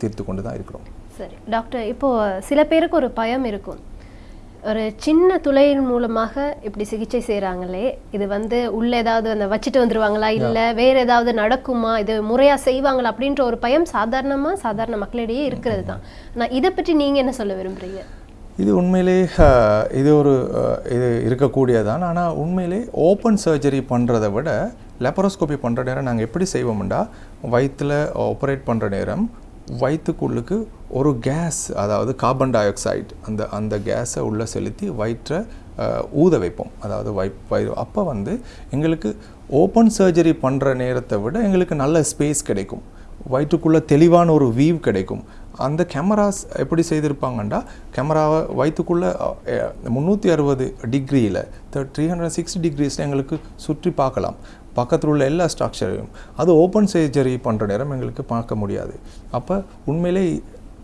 தீர்த்து கொண்டு தான் இருக்கிறோம். சரி. டாக்டர் இப்போ சில பேருக்கு ஒரு பயம் இருக்கும். ஒரு சின்ன துளையின் மூலமாக இப்படி சிகிச்சை செய்கிறாங்களே இது வந்து உள்ள ஏதாவது அந்த வச்சுட்டு வந்துருவாங்களா இல்லை வேற ஏதாவது நடக்குமா இது முறையா செய்வாங்களா அப்படின்ற ஒரு பயம் சாதாரணமா சாதாரண மக்களிடையே இருக்கிறது தான். ஆனால் இதை பற்றி நீங்க என்ன சொல்ல விரும்புறீங்க? இது உண்மையிலே இது ஒரு இது இருக்கக்கூடியதான் ஆனால் உண்மையிலே ஓப்பன் சர்ஜரி பண்ணுறதை விட லெப்பரோஸ்கோபி பண்ணுற நேரம் நாங்கள் எப்படி செய்வோம்டா வயிற்றில் ஆப்ரேட் பண்ணுற நேரம் வயிற்றுக்குள்ளுக்கு ஒரு கேஸ் அதாவது கார்பன் டை ஆக்சைடு அந்த அந்த கேஸை உள்ளே செலுத்தி வயிற்றை ஊத வைப்போம். அதாவது வை வயிறு அப்போ வந்து எங்களுக்கு ஓப்பன் சர்ஜரி பண்ணுற நேரத்தை விட எங்களுக்கு நல்ல ஸ்பேஸ் கிடைக்கும். வயிற்றுக்குள்ளே தெளிவான ஒரு வீவ் கிடைக்கும். அந்த கேமராஸ் எப்படி செய்திருப்பாங்கண்டா? கேமராவை வயிற்றுக்குள்ளே முந்நூற்றி அறுபது டிகிரியில் த்ரீ ஹண்ட்ரட் சிக்ஸ்டி டிகிரிஸில் எங்களுக்கு சுற்றி பார்க்கலாம். பக்கத்தில் உள்ள எல்லா ஸ்ட்ரக்சரையும் அது ஓப்பன் சர்ஜரி பண்ணுற நேரம் எங்களுக்கு பார்க்க முடியாது. அப்போ உண்மையிலே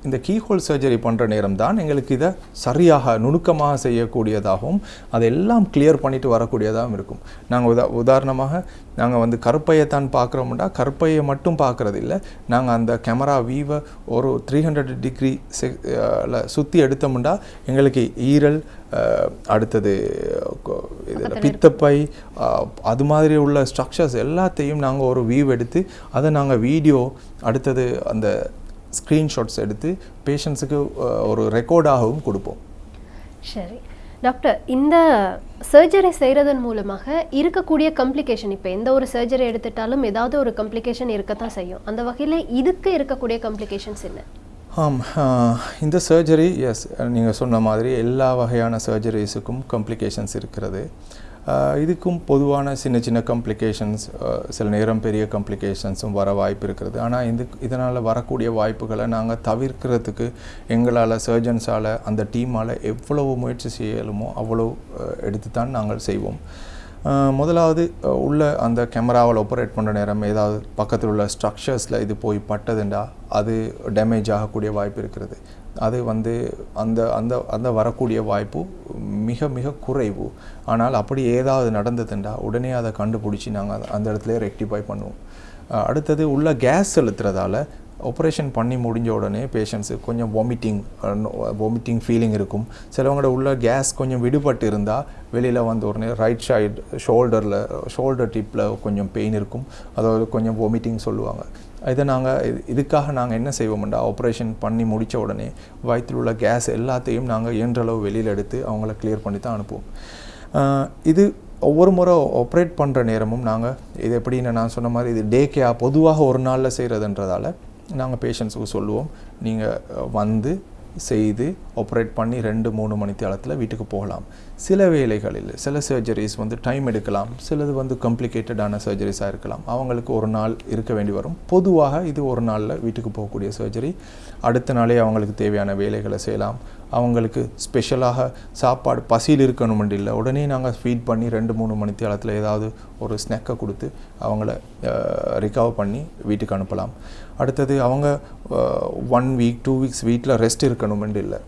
இந்த கீஹோல் சர்ஜரி பண்ணுற நேரம் தான் எங்களுக்கு இதை சரியாக நுணுக்கமாக செய்யக்கூடியதாகவும் அதெல்லாம் கிளியர் பண்ணிட்டு வரக்கூடியதாகவும் இருக்கும். நாங்கள் உதா உதாரணமாக நாங்கள் வந்து கருப்பையை தான் பார்க்குறோம்னா கருப்பையை மட்டும் பார்க்குறது இல்லை நாங்கள் அந்த கேமரா வீவை ஒரு த்ரீ ஹண்ட்ரட் டிகிரி சுற்றி எடுத்தோம்னா எங்களுக்கு ஈரல் அடுத்தது இதில் பித்தப்பை அது மாதிரி உள்ள ஸ்ட்ரக்சர்ஸ் எல்லாத்தையும் நாங்கள் ஒரு வியூ எடுத்து அதை நாங்கள் வீடியோ அடுத்தது அந்த ஸ்க்ரீன்ஷாட்ஸ் எடுத்து பேஷண்ட்ஸுக்கு ஒரு ரெக்கார்டாகவும் கொடுப்போம். சரி. டாக்டர் இந்த சர்ஜரி செய்கிறதன் மூலமாக இருக்கக்கூடிய கம்ப்ளிகேஷன் இப்போ எந்த ஒரு சர்ஜரி எடுத்துட்டாலும் ஏதாவது ஒரு கம்ப்ளிகேஷன் இருக்கத்தான் செய்யும். அந்த வகையில் இதுக்கு இருக்கக்கூடிய கம்ப்ளிகேஷன்ஸ் என்ன? ஆம் இந்த சர்ஜரி எஸ் நீங்கள் சொன்ன மாதிரி எல்லா வகையான சர்ஜரிஸுக்கும் காம்ப்ளிகேஷன்ஸ் இருக்கிறது. இதுக்கும் பொதுவான சின்ன சின்ன கம்ப்ளிகேஷன்ஸ் சில நேரம் பெரிய கம்ப்ளிகேஷன்ஸும் வர வாய்ப்பு இருக்கிறது ஆனால் இது இதனால் வரக்கூடிய வாய்ப்புகளை நாங்கள் தவிர்க்கிறதுக்கு எங்களால் சர்ஜன்ஸால் அந்த டீமால் எவ்வளவு முயற்சி செய்யலுமோ அவ்வளோ எடுத்து தான் நாங்கள் செய்வோம். முதலாவது உள்ள அந்த கேமராவில் ஆப்ரேட் பண்ணுற நேரம் ஏதாவது பக்கத்தில் உள்ள ஸ்ட்ரக்சர்ஸில் இது போய் பட்டதுண்டா அது டேமேஜ் ஆகக்கூடிய வாய்ப்பு இருக்கிறது. அது வந்து அந்த அந்த அந்த வரக்கூடிய வாய்ப்பு மிக மிக குறைவு. ஆனால் அப்படி ஏதாவது நடந்ததுண்டா உடனே அதை கண்டுபிடிச்சி நாங்கள் அந்த இடத்துல ரெக்டிஃபை பண்ணுவோம். அடுத்தது உள்ள கேஸ் செலுத்துறதால ஆப்ரேஷன் பண்ணி முடிஞ்ச உடனே பேஷண்ட்ஸு கொஞ்சம் வாமிட்டிங் வாமிட்டிங் ஃபீலிங் இருக்கும். சிலவங்களோட உள்ள கேஸ் கொஞ்சம் விடுபட்டு இருந்தால் வெளியில் வந்து உடனே ரைட் சைடு ஷோல்டரில் ஷோல்டர் டிப்பில் கொஞ்சம் பெயின் இருக்கும். அதாவது கொஞ்சம் வாமிட்டிங் சொல்லுவாங்க. இதை நாங்கள் இது இதுக்காக நாங்கள் என்ன செய்வோம்டா ஆப்ரேஷன் பண்ணி முடித்த உடனே வயிற்றில் உள்ள கேஸ் எல்லாத்தையும் நாங்கள் இயன்றளவு வெளியில் எடுத்து அவங்கள கிளியர் பண்ணி தான் அனுப்புவோம். இது ஒவ்வொரு முறை ஆப்ரேட் பண்ணுற நேரமும் நாங்கள் இது எப்படின்னு நான் சொன்ன மாதிரி இது டே கேயா பொதுவாக ஒரு நாளில் செய்கிறதுன்றதால நாங்கள் பேஷண்ட்ஸுக்கு சொல்லுவோம். நீங்கள் வந்து செய்து ஆப்ரேட் பண்ணி ரெண்டு மூணு மணி தேளத்தில் வீட்டுக்கு போகலாம். சில வேலைகளில் சில சர்ஜரிஸ் வந்து டைம் எடுக்கலாம். சிலது வந்து காம்ப்ளிகேட்டடான சர்ஜரிஸாக இருக்கலாம். அவங்களுக்கு ஒரு நாள் இருக்க வேண்டி வரும். பொதுவாக இது ஒரு நாளில் வீட்டுக்கு போகக்கூடிய சர்ஜரி அடுத்த நாளே அவங்களுக்கு தேவையான வேலைகளை செய்யலாம். அவங்களுக்கு ஸ்பெஷலாக சாப்பாடு பசியில் இருக்கணுமென்று இல்லை. உடனே நாங்கள் ஃபீட் பண்ணி ரெண்டு மூணு மணி தேளத்தில் ஏதாவது ஒரு ஸ்நெக்கை கொடுத்து அவங்கள ரிகவர் பண்ணி வீட்டுக்கு அனுப்பலாம். அடுத்தது அவங்க ஒன் வீக் டூ வீக்ஸ் வீட்டில் ரெஸ்ட் இருக்கணுமென்று இல்லை.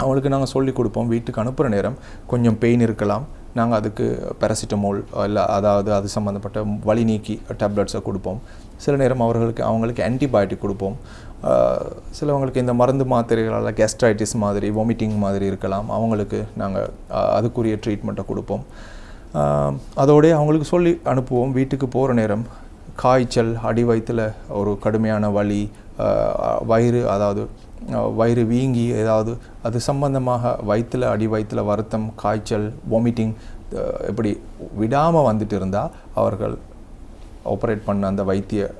அவங்களுக்கு நாங்கள் சொல்லி கொடுப்போம் வீட்டுக்கு அனுப்புகிற நேரம் கொஞ்சம் பெயின் இருக்கலாம். நாங்கள் அதுக்கு பேராசிட்டமோல் இல்லை அதாவது அது சம்மந்தப்பட்ட வலி நீக்கி டேப்லெட்ஸை கொடுப்போம். சில நேரம் அவர்களுக்கு அவங்களுக்கு ஆன்டிபயோட்டிக் கொடுப்போம். சிலவங்களுக்கு இந்த மருந்து மாத்திரைகளால் கெஸ்ட்ரைட்டிஸ் மாதிரி வாமிட்டிங் மாதிரி இருக்கலாம். அவங்களுக்கு நாங்கள் அதுக்குரிய ட்ரீட்மெண்ட்டை கொடுப்போம். அதோடய அவங்களுக்கு சொல்லி அனுப்புவோம் வீட்டுக்கு போகிற நேரம். காய்ச்சல் அடி வயிற்றில் ஒரு கடுமையான வலி வயிறு அதாவது வயிறு வீங்கி ஏதாவது அது சம்பந்தமாக வயிற்றில் அடி வயிற்றில் வருத்தம் காய்ச்சல் வாமிட்டிங் இப்படி விடாமல் வந்துட்டு இருந்தால் அவர்கள் ஆப்ரேட் பண்ண அந்த வைத்திய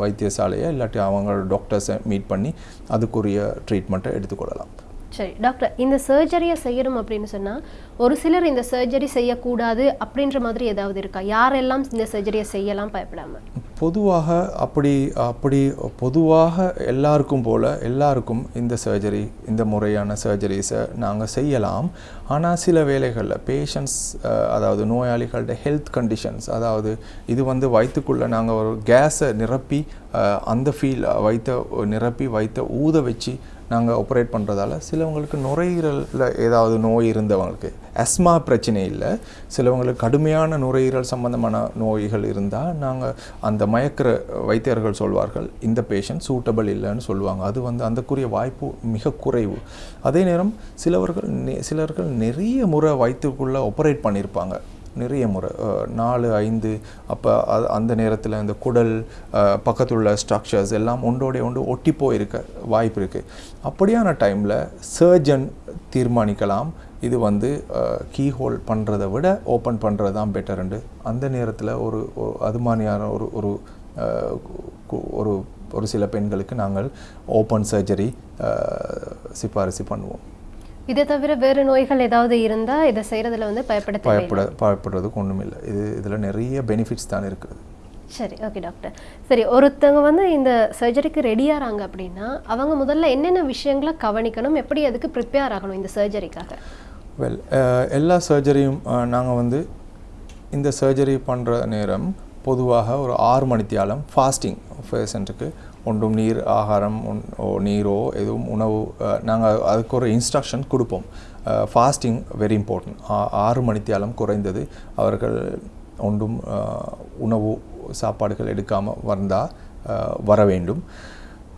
வைத்தியசாலையை இல்லாட்டி அவங்களோட டாக்டர்ஸை மீட் பண்ணி அதுக்குரிய ட்ரீட்மெண்ட்டை எடுத்துக்கொள்ளலாம். சரி டாக்டர் இந்த சர்ஜரியை செய்யணும் அப்படின்னு சொன்னால் ஒரு சிலர் இந்த சர்ஜரி செய்யக்கூடாது அப்படின்ற மாதிரி ஏதாவது இருக்கா? யாரெல்லாம் இந்த சர்ஜரியை செய்யலாம் பயப்படாமல் பொதுவாக அப்படி அப்படி பொதுவாக எல்லாருக்கும் போல் எல்லாருக்கும் இந்த சர்ஜரி இந்த முறையான சர்ஜரிஸை நாங்கள் செய்யலாம். ஆனால் சில வேளைகளில் பேஷண்ட்ஸ் அதாவது நோயாளிகளோட ஹெல்த் கண்டிஷன்ஸ் அதாவது இது வந்து வயிற்றுக்குள்ளே நாங்கள் ஒரு கேஸை நிரப்பி அந்த ஃபீல் வைத்த நிரப்பி வைத்த ஊத வச்சு நாங்கள் ஆப்ரேட் பண்ணுறதால சிலவங்களுக்கு நுரையீரலில் ஏதாவது நோய் இருந்தவங்களுக்கு அஸ்மா பிரச்சனை இல்லை. சிலவங்களுக்கு கடுமையான நுரையீரல் சம்பந்தமான நோய்கள் இருந்தால் நாங்கள் அந்த மயக்கிற வைத்தியர்கள் சொல்வார்கள் இந்த பேஷண்ட் சூட்டபிள் இல்லைன்னு சொல்லுவாங்க. அது வந்து அந்தக்குரிய வாய்ப்பு மிக குறைவு. அதே நேரம் சிலவர்கள் சிலர்கள் நிறைய முறை வயிற்றுக்குள்ளே ஆப்ரேட் பண்ணியிருப்பாங்க நிறைய முறை நாலு ஐந்து அப்போ அது அந்த நேரத்தில் இந்த குடல் பக்கத்தில் உள்ள ஸ்ட்ரக்சர்ஸ் எல்லாம் ஒன்றோடைய ஒன்று ஒட்டி போயிருக்க வாய்ப்பு இருக்குது அப்படியான டைமில் சர்ஜன் தீர்மானிக்கலாம். இது வந்து கீ ஹோல் பண்ணுறதை விட ஓப்பன் பண்ணுறது தான் பெட்டருண்டு அந்த நேரத்தில் ஒரு அது மாதிரியான ஒரு ஒரு ஒரு ஒரு சில பெண்களுக்கு நாங்கள் ஓப்பன் சர்ஜரி சிபாரிசு பண்ணுவோம். இதை தவிர வேறு நோய்கள் ஏதாவது இருந்தா இதை செய்யறதுல வந்து பயப்பட பயப்பட பயப்படுறதுக்கு ஒன்றும் இல்லை இது இதில் நிறைய பெனிஃபிட்ஸ் தான் இருக்குது சரி ஓகே டாக்டர் சரி ஒருத்தவங்க வந்து இந்த சர்ஜரிக்கு ரெடியாகிறாங்க அப்படின்னா அவங்க முதல்ல என்னென்ன விஷயங்களை கவனிக்கணும் எப்படி அதுக்கு ப்ரிப்பேர் ஆகணும் இந்த சர்ஜரிக்காக வெல் எல்லா சர்ஜரியும் நாங்கள் வந்து இந்த சர்ஜரி பண்ணுற நேரம் பொதுவாக ஒரு ஆறு மணித்தியாலம் ஃபாஸ்டிங் பேஷண்ட்டுக்கு ஒன்றும் நீர் ஆகாரம் ஒன்- நீரோ எதுவும் உணவு நாங்கள் அதுக்கு ஒரு இன்ஸ்ட்ரக்ஷன் கொடுப்போம். ஃபாஸ்டிங் வெரி இம்பார்ட்டன்ட் ஆறு மணித்தியாலம் குறைந்தது அவர்கள் ஒன்றும் உணவு சாப்பாடுகள் எடுக்காமல் வந்தால் வர வேண்டும்.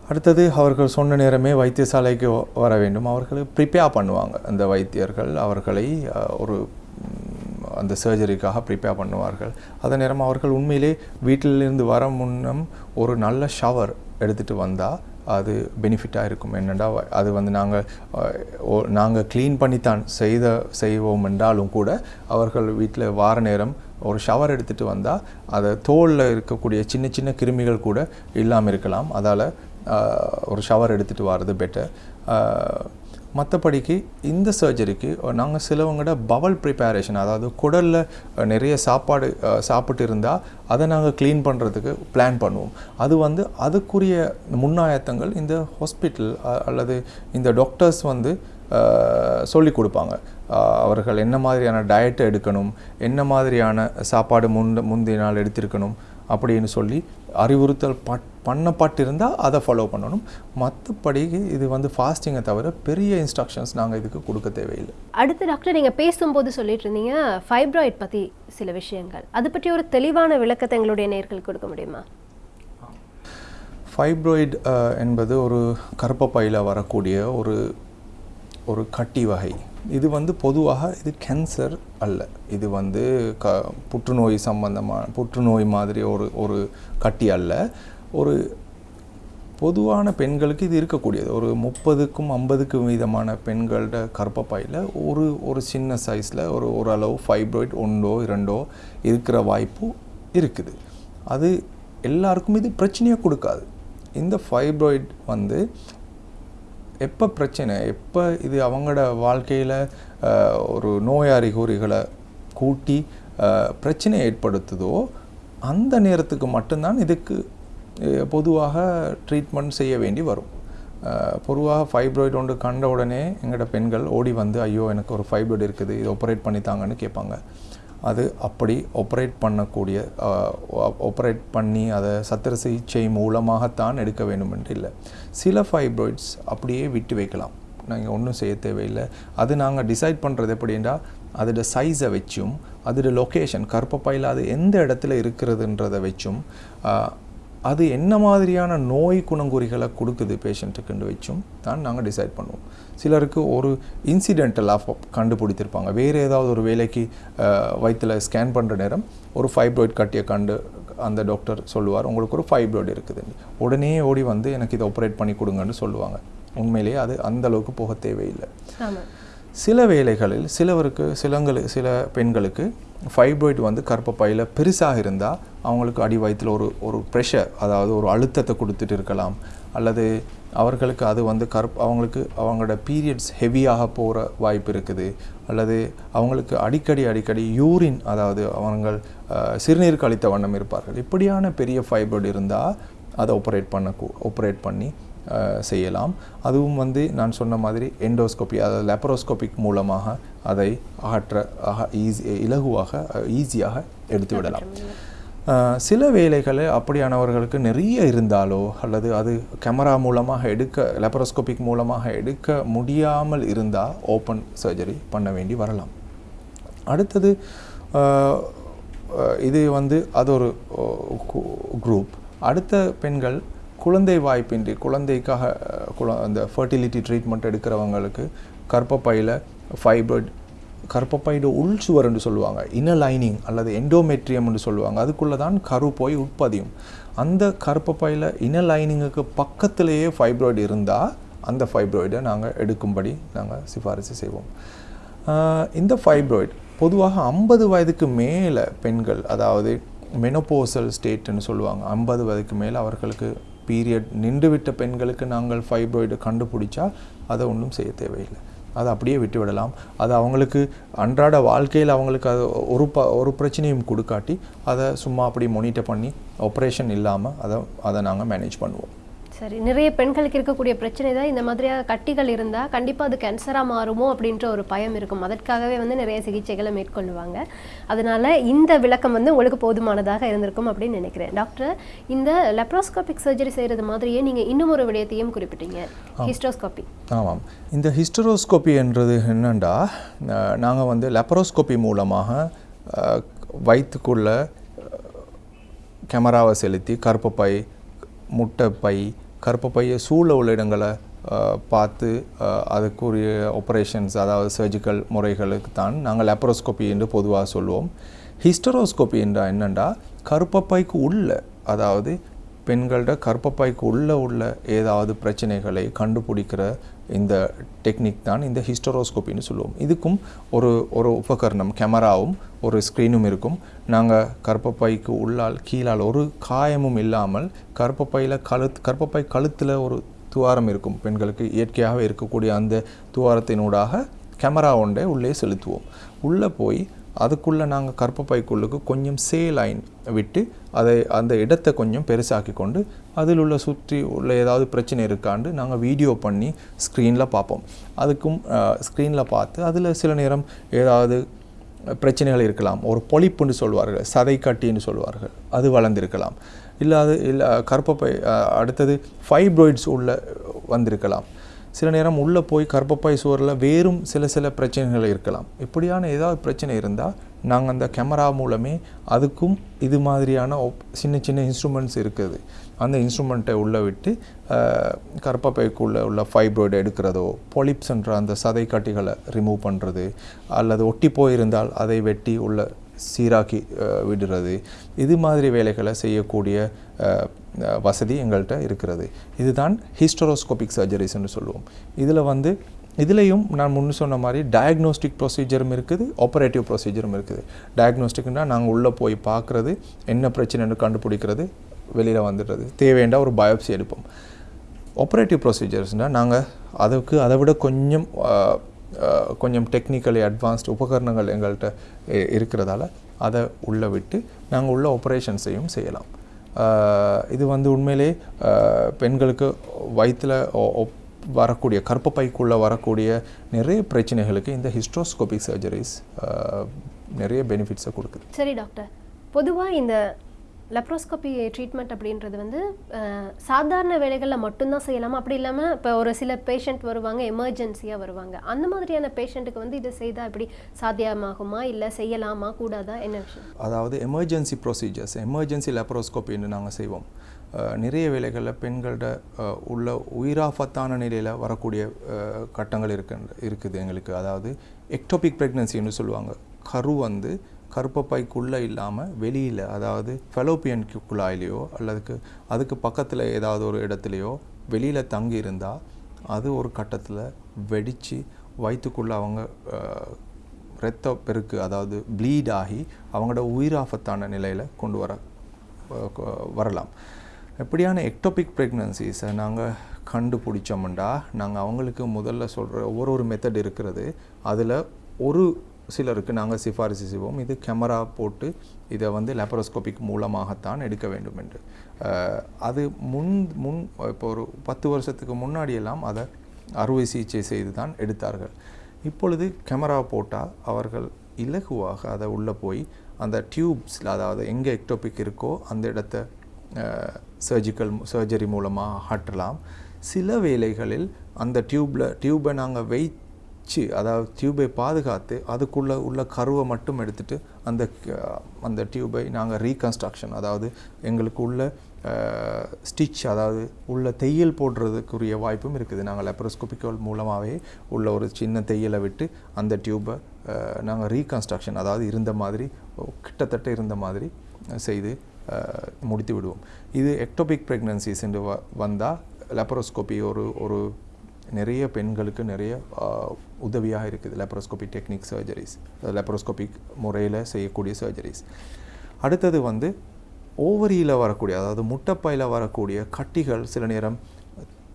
அடுத்தது அவர்கள் சொன்ன நேரமே வைத்தியசாலைக்கு வர வேண்டும். அவர்களை ப்ரிப்பேர் பண்ணுவாங்க. அந்த வைத்தியர்கள் அவர்களை ஒரு அந்த சர்ஜரிக்காக ப்ரிப்பேர் பண்ணுவார்கள். அதே நேரம் அவர்கள் உண்மையிலே வீட்டிலிருந்து வர முன்னம் ஒரு நல்ல ஷவர் எடுத்துகிட்டு வந்தால் அது பெனிஃபிட்டாக இருக்கும். என்னென்னா அது வந்து நாங்கள் நாங்கள் க்ளீன் பண்ணித்தான் செய்த செய்வோம் என்றாலும் கூட அவர்கள் வீட்டில் வார நேரம் ஒரு ஷவர் எடுத்துகிட்டு வந்தால் அதை தோலில் இருக்கக்கூடிய சின்ன சின்ன கிருமிகள் கூட இல்லாமல் இருக்கலாம். அதால் ஒரு ஷவர் எடுத்துகிட்டு வர்றது பெட்டர் மற்றபடிக்கு இந்த சர்ஜரிக்கு நாங்கள் சிலவங்களோட பவல் ப்ரிப்பேரேஷன் அதாவது குடலில் நிறைய சாப்பாடு சாப்பிட்டு இருந்தால் அதை நாங்கள் க்ளீன் பண்ணுறதுக்கு பிளான் பண்ணுவோம். அது வந்து அதுக்குரிய முன்னாயத்தங்கள் இந்த ஹாஸ்பிட்டல் அல்லது இந்த டாக்டர்ஸ் வந்து சொல்லி கொடுப்பாங்க. அவர்கள் என்ன மாதிரியான டயட்டை எடுக்கணும் என்ன மாதிரியான சாப்பாடு முன் முந்தைய நாள் எடுத்திருக்கணும் அப்படின்னு சொல்லி அறிவுறுத்தல் பட் பண்ணப்பட்டிருந்தால் அதை ஃபாலோ பண்ணணும். மற்றபடி இது வந்து ஃபாஸ்டிங்கை தவிர பெரிய இன்ஸ்ட்ரக்ஷன்ஸ் நாங்கள் இதுக்கு கொடுக்க தேவையில்லை. அடுத்து டாக்டர் நீங்கள் பேசும்போது சொல்லிட்டு இருந்தீங்க ஃபைப்ராய்ட் பற்றி சில விஷயங்கள். அது பற்றி ஒரு தெளிவான விளக்கத்தை எங்களுடைய நேர்களுக்கு கொடுக்க முடியுமா? ஃபைப்ராய்டு என்பது ஒரு கர்ப்பப்பையில் வரக்கூடிய ஒரு ஒரு கட்டி வகை. இது வந்து பொதுவாக இது கேன்சர் அல்ல. இது வந்து க புற்றுநோய் சம்பந்தமான புற்றுநோய் மாதிரி ஒரு ஒரு கட்டி அல்ல. ஒரு பொதுவான பெண்களுக்கு இது இருக்கக்கூடியது. ஒரு முப்பதுக்கும் ஐம்பதுக்கும் விதமான பெண்களோட கர்ப்பப்பையில் ஒரு ஒரு சின்ன சைஸில் ஒரு ஓரளவு ஃபைப்ராய்ட் ஒன்றோ இரண்டோ இருக்கிற வாய்ப்பு இருக்குது. அது எல்லாருக்கும் இது பிரச்சனையாக கொடுக்காது. இந்த ஃபைப்ராய்ட் வந்து எப்போ பிரச்சனை? எப்போ இது அவங்களோட வாழ்க்கையில் ஒரு நோய் அறிகுறிகளை கூட்டி பிரச்சனை ஏற்படுத்துதோ அந்த நேரத்துக்கு மட்டும்தான் இதுக்கு பொதுவாக ட்ரீட்மெண்ட் செய்ய வேண்டி வரும். பொதுவாக ஃபைப்ராய்டு ஒன்று கண்ட உடனே எங்களோட பெண்கள் ஓடி வந்து ஐயோ எனக்கு ஒரு ஃபைப்ராய்டு இருக்குது இது ஆப்ரேட் பண்ணித்தாங்கன்னு கேட்பாங்க. அது அப்படி ஆப்ரேட் பண்ணக்கூடிய ஆப்ரேட் பண்ணி அதை சத்திர சிகிச்சை மூலமாகத்தான் எடுக்க வேண்டும் என்று இல்லை. சில ஃபைப்ராய்ட்ஸ் அப்படியே விட்டு வைக்கலாம். நாங்கள் ஒன்றும் செய்ய தேவையில்லை. அது நாங்கள் டிசைட் பண்ணுறது எப்படின்னா அதோட சைஸை வச்சும் அதோட லொக்கேஷன் கர்ப்பப்பையில் அது எந்த இடத்துல இருக்கிறதுன்றதை வச்சும் அது என்ன மாதிரியான நோய் குணங்குறிகளை கொடுக்குது பேஷண்ட்டுக்குன்னு வச்சும் தான் நாங்கள் டிசைட் பண்ணுவோம். சிலருக்கு ஒரு இன்சிடென்டலாக கண்டுபிடித்திருப்பாங்க. வேறு ஏதாவது ஒரு வேலைக்கு வயிற்றில் ஸ்கேன் பண்ணுற நேரம் ஒரு ஃபைப்ராய்ட் கட்டிய கண்டு அந்த டாக்டர் சொல்லுவார் உங்களுக்கு ஒரு ஃபைப்ராய்டு இருக்குதுன்னு உடனே ஓடி வந்து எனக்கு இதை ஆப்ரேட் பண்ணி கொடுங்கன்னு சொல்லுவாங்க. உண்மையிலேயே அது அந்த அளவுக்கு போக தேவையில்லை. சில வேளைகளில் சிலவருக்கு சிலங்களு சில பெண்களுக்கு ஃபைப்ராய்டு வந்து கர்ப்பப்பையில் பெருசாக இருந்தால் அவங்களுக்கு அடி வயிற்றில் ஒரு ஒரு ப்ரெஷர் அதாவது ஒரு அழுத்தத்தை கொடுத்துட்டு இருக்கலாம். அல்லது அவர்களுக்கு அது வந்து கருப் அவங்களுக்கு அவங்களோட பீரியட்ஸ் ஹெவியாக போகிற வாய்ப்பு இருக்குது. அல்லது அவங்களுக்கு அடிக்கடி அடிக்கடி யூரின் அதாவது அவங்கள் சிறுநீர் கழித்த வண்ணம் இருப்பார்கள். இப்படியான பெரிய ஃபைப்ராய்டு இருந்தால் அதை ஆப்ரேட் பண்ண ஆப்ரேட் பண்ணி செய்யலாம். அதுவும் வந்து நான் சொன்ன மாதிரி எண்டோஸ்கோபி அதாவது லெப்பரோஸ்கோபிக் மூலமாக அதை அகற்ற ஈஸி இலகுவாக ஈஸியாக எடுத்து விடலாம். சில வேலைகளை அப்படியானவர்களுக்கு நிறைய இருந்தாலோ அல்லது அது கேமரா மூலமாக எடுக்க லெப்பரோஸ்கோபிக் மூலமாக எடுக்க முடியாமல் இருந்தால் ஓப்பன் சர்ஜரி பண்ண வேண்டி வரலாம். அடுத்தது இது வந்து அது ஒரு குரூப் அடுத்த பெண்கள் குழந்தை வாய்ப்பின்றி குழந்தைக்காக குழ அந்த ஃபர்டிலிட்டி ட்ரீட்மெண்ட் எடுக்கிறவங்களுக்கு கர்ப்பப்பையில் ஃபைபர்ட் கர்ப்பப்பையோட உள் சுவர்னு சொல்லுவாங்க. இன லைனிங் அல்லது எண்டோமெட்ரியம்னு சொல்லுவாங்க. அதுக்குள்ளே தான் கரு போய் உட்பதியும். அந்த கர்ப்பப்பையில் இன லைனிங்குக்கு பக்கத்திலேயே ஃபைப்ராய்டு இருந்தால் அந்த ஃபைப்ராய்டை நாங்கள் எடுக்கும்படி நாங்கள் சிபாரிசு செய்வோம். இந்த ஃபைப்ராய்டு பொதுவாக ஐம்பது வயதுக்கு மேலே பெண்கள் அதாவது மெனோபோசல் ஸ்டேட்னு சொல்லுவாங்க. ஐம்பது வயதுக்கு மேலே அவர்களுக்கு பீரியட் நின்றுவிட்ட பெண்களுக்கு நாங்கள் ஃபைப்ராய்டு கண்டுபிடிச்சா அதை ஒன்றும் செய்ய தேவையில்லை. அதை அப்படியே விட்டு விடலாம். அது அவங்களுக்கு அன்றாட வாழ்க்கையில் அவங்களுக்கு அது ஒரு ப ஒரு பிரச்சனையும் கொடுக்காட்டி அதை சும்மா அப்படி மொனிட்டர் பண்ணி ஆப்ரேஷன் இல்லாமல் அதை அதை நாங்கள் மேனேஜ் பண்ணுவோம். சரி நிறைய பெண்களுக்கு இருக்கக்கூடிய பிரச்சனை தான் இந்த மாதிரியாக கட்டிகள் இருந்தால் கண்டிப்பாக அது கேன்சராக மாறுமோ அப்படின்ற ஒரு பயம் இருக்கும். அதற்காகவே வந்து நிறைய சிகிச்சைகளை மேற்கொள்ளுவாங்க அதனால இந்த விளக்கம் வந்து உங்களுக்கு போதுமானதாக இருந்திருக்கும் அப்படின்னு நினைக்கிறேன். டாக்டர் இந்த லெப்ரோஸ்கோபிக் சர்ஜரி செய்கிறது மாதிரியே நீங்கள் இன்னும் ஒரு விடயத்தையும் குறிப்பிட்டீங்க. ஹிஸ்டோஸ்கோபி ஆமாம். இந்த ஹிஸ்டரோஸ்கோபி என்றது என்னண்டா? நாங்கள் வந்து லெப்பரோஸ்கோபி மூலமாக வயிற்றுக்குள்ள கேமராவை செலுத்தி கருப்பப்பை கருப்பு கருப்பப்பையை சூழ உள்ள இடங்களை பார்த்து அதுக்குரிய ஆப்ரேஷன்ஸ் அதாவது சர்ஜிக்கல் முறைகளுக்கு தான் நாங்கள் லெப்பரோஸ்கோபி என்று பொதுவாக சொல்லுவோம் ஹிஸ்டரோஸ்கோபி என்றால் என்னண்டா? கருப்பப்பைக்கு உள்ள அதாவது பெண்களோட கர்ப்பப்பைக்கு உள்ளே உள்ள ஏதாவது பிரச்சனைகளை கண்டுபிடிக்கிற இந்த டெக்னிக் தான் இந்த ஹிஸ்டரோஸ்கோப்பின்னு சொல்லுவோம். இதுக்கும் ஒரு ஒரு உபகரணம் கேமராவும் ஒரு ஸ்க்ரீனும் இருக்கும். நாங்கள் கர்ப்பப்பைக்கு உள்ளால் கீழால் ஒரு காயமும் இல்லாமல் கர்ப்பப்பையில் கழுத் கர்ப்பப்பை கழுத்தில் ஒரு துவாரம் இருக்கும். பெண்களுக்கு இயற்கையாகவே இருக்கக்கூடிய அந்த துவாரத்தினூடாக கேமரா ஒன்றை உள்ளே செலுத்துவோம். உள்ளே போய் அதுக்குள்ளே நாங்கள் கற்பப்பைக்குள்ளுக்கு கொஞ்சம் சே லைன் விட்டு அதை அந்த இடத்தை கொஞ்சம் பெருசாக்கி கொண்டு அதில் உள்ள சுற்றி உள்ள ஏதாவது பிரச்சனை இருக்காண்டு நாங்கள் வீடியோ பண்ணி ஸ்க்ரீனில் பார்ப்போம். அதுக்கும் ஸ்க்ரீனில் பார்த்து அதில் சில நேரம் ஏதாவது பிரச்சனைகள் இருக்கலாம். ஒரு பொழிப்புன்னு சொல்வார்கள் சதை கட்டின்னு சொல்வார்கள் அது வளர்ந்திருக்கலாம். இல்லை அது இல்லை கர்ப்பப்பை அடுத்தது ஃபைப்ராய்ட்ஸ் உள்ள வந்திருக்கலாம். சில நேரம் உள்ளே போய் கர்ப்பப்பை சுவரில் வேறும் சில சில பிரச்சனைகள் இருக்கலாம். இப்படியான ஏதாவது பிரச்சனை இருந்தால் நாங்கள் அந்த கேமரா மூலமே அதுக்கும் இது மாதிரியான சின்ன சின்ன இன்ஸ்ட்ருமெண்ட்ஸ் இருக்குது. அந்த இன்ஸ்ட்ருமெண்ட்டை உள்ளே விட்டு கர்ப்பப்பைக்குள்ளே உள்ள ஃபைப்ராய்டு எடுக்கிறதோ பொலிப்ஸ்ன்ற அந்த சதை கட்டிகளை ரிமூவ் பண்ணுறது அல்லது ஒட்டி போயிருந்தால் அதை வெட்டி உள்ள சீராக்கி விடுறது. இது மாதிரி வேலைகளை செய்யக்கூடிய வசதி எங்கள்கிட்ட இருக்கிறது. இதுதான் ஹிஸ்டரோஸ்கோபிக் சர்ஜரிஸ்னு சொல்லுவோம். இதில் வந்து இதுலேயும் நான் முன்னு சொன்ன மாதிரி டயக்னோஸ்டிக் ப்ரொசீஜரும் இருக்குது ஆப்ரேட்டிவ் ப்ரொசீஜரும் இருக்குது. டயக்னோஸ்டிக்னால் நாங்கள் உள்ளே போய் பார்க்குறது என்ன பிரச்சனைன்னு கண்டுபிடிக்கிறது வெளியில் வந்துடுறது. தேவையான ஒரு பயோப்சி எடுப்போம். ஆப்ரேட்டிவ் ப்ரொசீஜர்ஸ்னால் நாங்கள் அதுக்கு அதை விட கொஞ்சம் கொஞ்சம் டெக்னிக்கலி அட்வான்ஸ்டு உபகரணங்கள் எங்கள்கிட்ட இருக்கிறதால அதை உள்ளே விட்டு நாங்கள் உள்ள ஆப்ரேஷன்ஸையும் செய்யலாம். இது வந்து உண்மையிலே பெண்களுக்கு வயிற்றில் வரக்கூடிய கர்ப்பப்பைக்குள்ளே வரக்கூடிய நிறைய பிரச்சனைகளுக்கு இந்த ஹிஸ்ட்ரோஸ்கோபிக் சர்ஜரிஸ் நிறைய பெனிஃபிட்ஸை கொடுக்குது. சரி டாக்டர் பொதுவாக இந்த லெப்ரோஸ்கோபி ட்ரீட்மெண்ட் அப்படின்றது வந்து சாதாரண வேலைகளில் மட்டும்தான் செய்யலாமா? அப்படி இல்லாமல் இப்போ ஒரு சில பேஷண்ட் வருவாங்க எமர்ஜென்சியாக வருவாங்க. அந்த மாதிரியான பேஷண்ட்டுக்கு வந்து இதை செய்தால் எப்படி? சாத்தியமாகுமா? இல்லை செய்யலாமா? கூடாதா? என்ன விஷயம்? அதாவது எமர்ஜென்சி ப்ரொசீஜர்ஸ் எமர்ஜென்சி லேப்ரோஸ்கோப்பின்னு நாங்கள் செய்வோம். நிறைய வேலைகளில் பெண்கள்ட உள்ள உயிராபத்தான நிலையில் வரக்கூடிய கட்டங்கள் இருக்கு இருக்குது எங்களுக்கு. அதாவது எக்டோபிக் ப்ரெக்னன்சின்னு சொல்லுவாங்க. கரு வந்து கருப்பப்பைக்குள்ளே இல்லாமல் வெளியில் அதாவது ஃபெலோப்பியன் குழாயிலையோ அல்லதுக்கு அதுக்கு பக்கத்தில் ஏதாவது ஒரு இடத்துலையோ வெளியில் தங்கி இருந்தால் அது ஒரு கட்டத்தில் வெடித்து வயிற்றுக்குள்ளே அவங்க இரத்த பெருக்கு அதாவது ப்ளீட் ஆகி அவங்களோட உயிராபத்தான நிலையில் கொண்டு வர வரலாம். எப்படியான எக்டோபிக் ப்ரெக்னன்சிஸை நாங்கள் கண்டுபிடிச்சோம்டா நாங்கள் அவங்களுக்கு முதல்ல சொல்கிற ஒவ்வொரு ஒரு மெத்தட் இருக்கிறது. அதில் ஒரு சிலருக்கு நாங்கள் சிபாரிசு செய்வோம். இது கேமரா போட்டு இதை வந்து லேப்ரோஸ்கோபிக் மூலமாகத்தான் எடுக்க வேண்டும் என்று. அது முன் முன் இப்போ ஒரு பத்து வருஷத்துக்கு முன்னாடியெல்லாம் அதை அறுவை சிகிச்சை செய்து தான் எடுத்தார்கள். இப்பொழுது கேமரா போட்டால் அவர்கள் இலகுவாக அதை உள்ளே போய் அந்த டியூப்ஸில் அதாவது எங்கே எக்டோபிக் இருக்கோ அந்த இடத்த சர்ஜிக்கல் சர்ஜரி மூலமாக ஆற்றலாம் சில வேளைகளில் அந்த டியூப்பில் டியூப்பை நாங்கள் வெயிட் வச்சு அதாவது டியூபை பாதுகாத்து அதுக்குள்ளே உள்ள கருவை மட்டும் எடுத்துட்டு அந்த அந்த டியூபை நாங்கள் ரீகன்ஸ்ட்ரக்ஷன் அதாவது எங்களுக்கு உள்ள ஸ்டிச் அதாவது உள்ள தையல் போடுறதுக்குரிய வாய்ப்பும் இருக்குது. நாங்கள் லெப்ரோஸ்கோபிக்கல் மூலமாகவே உள்ள ஒரு சின்ன தையலை விட்டு அந்த டியூப்பை நாங்கள் ரீகன்ஸ்ட்ரக்ஷன் அதாவது இருந்த மாதிரி கிட்டத்தட்ட இருந்த மாதிரி செய்து முடித்து விடுவோம். இது எக்டோபிக் ப்ரெக்னன்சிஸ் என்று வ வந்தால் லெப்ரோஸ்கோபி ஒரு ஒரு நிறைய பெண்களுக்கு நிறைய உதவியாக இருக்குது. லெப்ரோஸ்கோபி டெக்னிக் சர்ஜரிஸ் லெப்ரோஸ்கோபிக் முறையில் செய்யக்கூடிய சர்ஜரிஸ் அடுத்தது வந்து ஓவரியில் வரக்கூடிய அதாவது முட்டைப்பையில் வரக்கூடிய கட்டிகள் சில நேரம்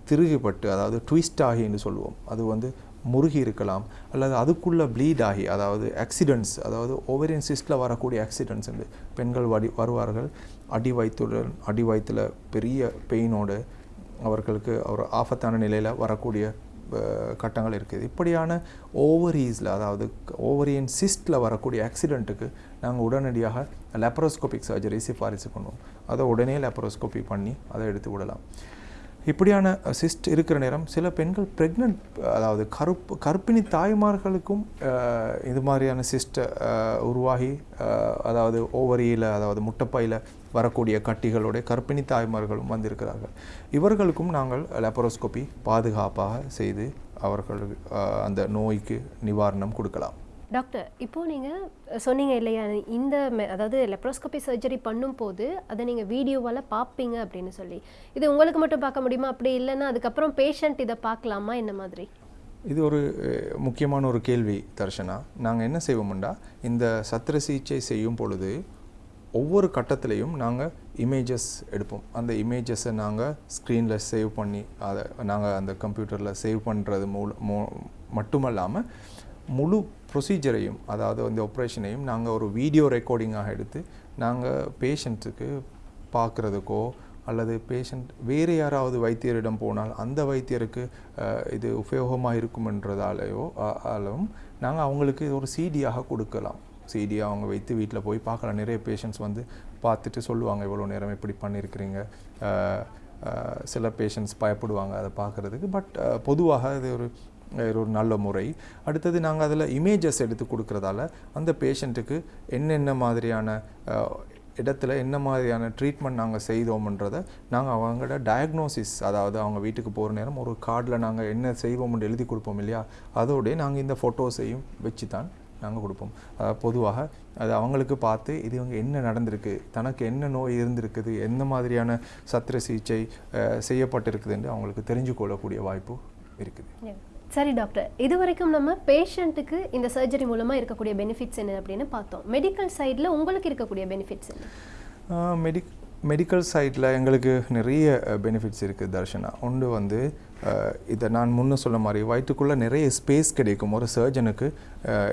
திருகிப்பட்டு அதாவது ட்விஸ்ட் ஆகின்னு சொல்லுவோம். அது வந்து முருகி இருக்கலாம் அல்லது அதுக்குள்ளே ப்ளீட் ஆகி அதாவது ஆக்சிடென்ட்ஸ் அதாவது ஓவரியன் சிஸ்டில் வரக்கூடிய ஆக்சிடென்ட்ஸ் உண்டு பெண்கள் வடி வருவார்கள். அடி வயிற்றுடன் அடி வயிற்றில் பெரிய பெயினோடு அவர்களுக்கு ஒரு ஆபத்தான நிலையில் வரக்கூடிய கட்டங்கள் இருக்குது இப்படியான ஓவரீஸில் அதாவது ஓவரியன் சிஸ்டில் வரக்கூடிய ஆக்சிடெண்ட்டுக்கு நாங்கள் உடனடியாக லெப்ரோஸ்கோபிக் சர்ஜரி சிஃபாரிசு பண்ணுவோம். அதை உடனே லெப்ரோஸ்கோபி பண்ணி அதை எடுத்து விடலாம். இப்படியான சிஸ்ட் இருக்கிற நேரம் சில பெண்கள் ப்ரெக்னென்ட் அதாவது கருப்பு கர்ப்பிணி தாய்மார்களுக்கும் இது மாதிரியான சிஸ்ட்டை உருவாகி அதாவது ஓவரியில் அதாவது முட்டைப்பையில் வரக்கூடிய கட்டிகளுடைய கர்ப்பிணி தாய்மார்களும் வந்திருக்கிறார்கள். இவர்களுக்கும் நாங்கள் லெப்பரோஸ்கோப்பி பாதுகாப்பாக செய்து அவர்கள் அந்த நோய்க்கு நிவாரணம் கொடுக்கலாம். டாக்டர் இப்போது நீங்கள் சொன்னீங்க இல்லையா இந்த மெ- அதாவது லெப்ரோஸ்கோபி சர்ஜரி பண்ணும்போது அதை நீங்கள் வீடியோவால் பார்ப்பீங்க அப்படின்னு சொல்லி. இது உங்களுக்கு மட்டும் பார்க்க முடியுமா? அப்படி இல்லைன்னா அதுக்கப்புறம் பேஷண்ட் இதை பார்க்கலாமா? என்ன மாதிரி? இது ஒரு முக்கியமான ஒரு கேள்வி தர்ஷனா. நாங்கள் என்ன செய்வோம்டா இந்த சத்திர சிகிச்சை செய்யும் பொழுது ஒவ்வொரு கட்டத்திலையும் நாங்கள் இமேஜஸ் எடுப்போம். அந்த இமேஜஸை நாங்கள் ஸ்க்ரீனில் சேவ் பண்ணி அதை நாங்கள் அந்த கம்ப்யூட்டரில் சேவ் பண்ணுறது மூல மூ மட்டுமல்லாமல் முழு ப்ரொசீஜரையும் அதாவது இந்த ஆப்ரேஷனையும் நாங்கள் ஒரு வீடியோ ரெக்கார்டிங்காக எடுத்து நாங்கள் பேஷண்ட்டுக்கு பார்க்குறதுக்கோ அல்லது பேஷண்ட் வேறு யாராவது வைத்தியரிடம் போனால் அந்த வைத்தியருக்கு இது உபயோகமாக இருக்குமென்றதாலேயோ ஆலும் நாங்கள் அவங்களுக்கு ஒரு சிடியாக கொடுக்கலாம். சிடி அவங்க வைத்து வீட்டில் போய் பார்க்கலாம். நிறைய பேஷண்ட்ஸ் வந்து பார்த்துட்டு சொல்லுவாங்க இவ்வளோ நேரம் இப்படி பண்ணியிருக்கிறீங்க சில பேஷண்ட்ஸ் பயப்படுவாங்க அதை பார்க்குறதுக்கு. பட் பொதுவாக இது ஒரு ஒரு நல்ல முறை. அடுத்தது நாங்கள் அதில் இமேஜஸ் எடுத்து கொடுக்குறதால அந்த பேஷண்ட்டுக்கு என்னென்ன மாதிரியான இடத்துல என்ன மாதிரியான ட்ரீட்மெண்ட் நாங்கள் செய்தோம்ன்றதை நாங்கள் அவங்களோட டயக்னோசிஸ் அதாவது அவங்க வீட்டுக்கு போகிற நேரம் ஒரு கார்டில் நாங்கள் என்ன செய்வோம்னு எழுதி கொடுப்போம் இல்லையா? அதோடய நாங்கள் இந்த ஃபோட்டோஸையும் வச்சு தான் நாங்கள் கொடுப்போம். பொதுவாக அது அவங்களுக்கு பார்த்து இது இவங்க என்ன நடந்திருக்கு தனக்கு என்ன நோய் இருந்திருக்குது எந்த மாதிரியான சத்திர சிகிச்சை செய்யப்பட்டிருக்குதுன்னு அவங்களுக்கு தெரிஞ்சு கொள்ளக்கூடிய வாய்ப்பு இருக்குது. சரி டாக்டர். இது வரைக்கும் நம்ம பேஷண்ட்டுக்கு இந்த சர்ஜரி மூலமாக இருக்கக்கூடிய பெனிஃபிட்ஸ் என்ன அப்படின்னு பார்த்தோம். மெடிக்கல் சைடில் உங்களுக்கு இருக்கக்கூடிய பெனிஃபிட்ஸ் என்ன? மெடிக் மெடிக்கல் சைடில் எங்களுக்கு நிறைய பெனிஃபிட்ஸ் இருக்குது தர்ஷனா. ஒன்று வந்து இதை நான் முன்ன சொன்ன மாதிரி வயிற்றுக்குள்ளே நிறைய ஸ்பேஸ் கிடைக்கும். ஒரு சர்ஜனுக்கு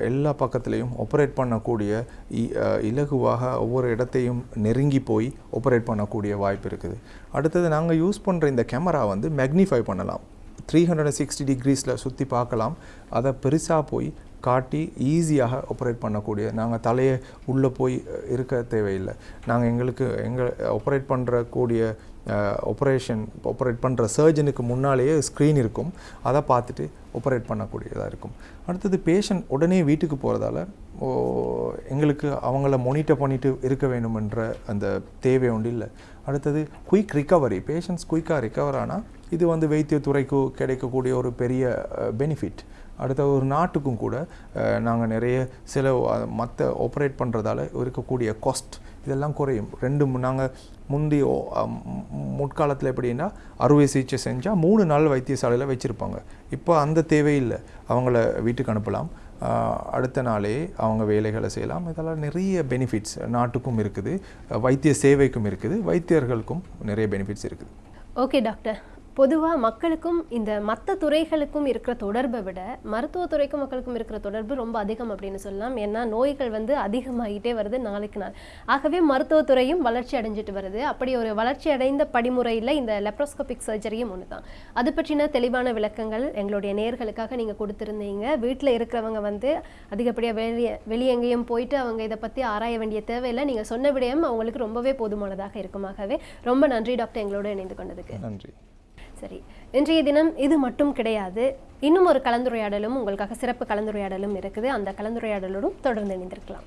எல்லா பக்கத்துலேயும் ஆப்ரேட் பண்ணக்கூடிய இ- இலகுவாக ஒவ்வொரு இடத்தையும் நெருங்கி போய் ஆப்ரேட் பண்ணக்கூடிய வாய்ப்பு இருக்குது. அடுத்தது நாங்கள் யூஸ் பண்ணுற இந்த கேமரா வந்து மேக்னிஃபை பண்ணலாம். த்ரீ ஹண்ட்ரட் சிக்ஸ்டி டிகிரிஸில் சுற்றி பார்க்கலாம். அதை பெருசாக போய் காட்டி ஈஸியாக ஆப்ரேட் பண்ணக்கூடிய நாங்கள் தலையை உள்ளே போய் இருக்க தேவையில்லை. நாங்கள் எங்களுக்கு எங்கள் ஆப்ரேட் பண்ணுறக்கூடிய ஆப்ரேஷன் ஆப்ரேட் பண்ணுற சர்ஜனுக்கு முன்னாலேயே ஸ்க்ரீன் இருக்கும். அதை பார்த்துட்டு ஆப்ரேட் பண்ணக்கூடியதாக இருக்கும். அடுத்தது பேஷண்ட் உடனே வீட்டுக்கு போகிறதால எங்களுக்கு அவங்கள மொனிட்டர் பண்ணிட்டு இருக்க வேண்டுமென்ற அந்த தேவை ஒன்று இல்லை. அடுத்தது குயிக் ரிக்கவரி பேஷண்ட்ஸ் குயிக்காக ரிக்கவர் ஆனால் இது வந்து வைத்தியத்துறைக்கு கிடைக்கக்கூடிய ஒரு பெரிய பெனிஃபிட் அடுத்த ஒரு நாட்டுக்கும் கூட நாங்கள் நிறைய சில மற்ற ஆப்ரேட் பண்ணுறதால இருக்கக்கூடிய காஸ்ட் இதெல்லாம் குறையும். ரெண்டு நாங்கள் முந்தி முற்காலத்தில் எப்படின்னா அறுவை சிகிச்சை செஞ்சால் மூணு நாள் வைத்தியசாலையில் வச்சுருப்பாங்க. இப்போ அந்த தேவையில்லை. அவங்கள வீட்டுக்கு அனுப்பலாம். அடுத்த நாளே அவங்க வேலைகளை செய்யலாம். இதெல்லாம் நிறைய பெனிஃபிட்ஸ் நாட்டுக்கும் இருக்குது. வைத்திய சேவைக்கும் இருக்குது. வைத்தியர்களுக்கும் நிறைய பெனிஃபிட்ஸ் இருக்குது. ஓகே டாக்டர் பொதுவாக மக்களுக்கும் இந்த மற்ற துறைகளுக்கும் இருக்கிற தொடர்பை விட மருத்துவத்துறைக்கும் மக்களுக்கும் இருக்கிற தொடர்பு ரொம்ப அதிகம் அப்படின்னு சொல்லலாம். ஏன்னா நோய்கள் வந்து அதிகமாகிட்டே வருது நாளுக்கு நாள். ஆகவே மருத்துவத்துறையும் வளர்ச்சி அடைஞ்சிட்டு வருது. அப்படி ஒரு வளர்ச்சி அடைந்த படிமுறையில் இந்த லெப்ரோஸ்கோபிக் சர்ஜரியும் ஒன்று தான். அது பற்றின தெளிவான விளக்கங்கள் எங்களுடைய நேர்களுக்காக நீங்கள் கொடுத்துருந்தீங்க. வீட்டில் இருக்கிறவங்க வந்து அதிகப்படியாக வெளியே வெளியே எங்கேயும் போயிட்டு அவங்க இதை பற்றி ஆராய வேண்டிய தேவையில்லை. நீங்கள் சொன்ன விடயம் அவங்களுக்கு ரொம்பவே போதுமானதாக இருக்குமாகவே ரொம்ப நன்றி டாக்டர் எங்களோட இணைந்து கொண்டதுக்கு. நன்றி. சரி. இன்றைய தினம் இது மட்டும் கிடையாது. இன்னும் ஒரு கலந்துரையாடலும் உங்களுக்காக சிறப்பு கலந்துரையாடலும் இருக்குது. அந்த கலந்துரையாடலோடும் தொடர்ந்து இணைந்திருக்கலாம்.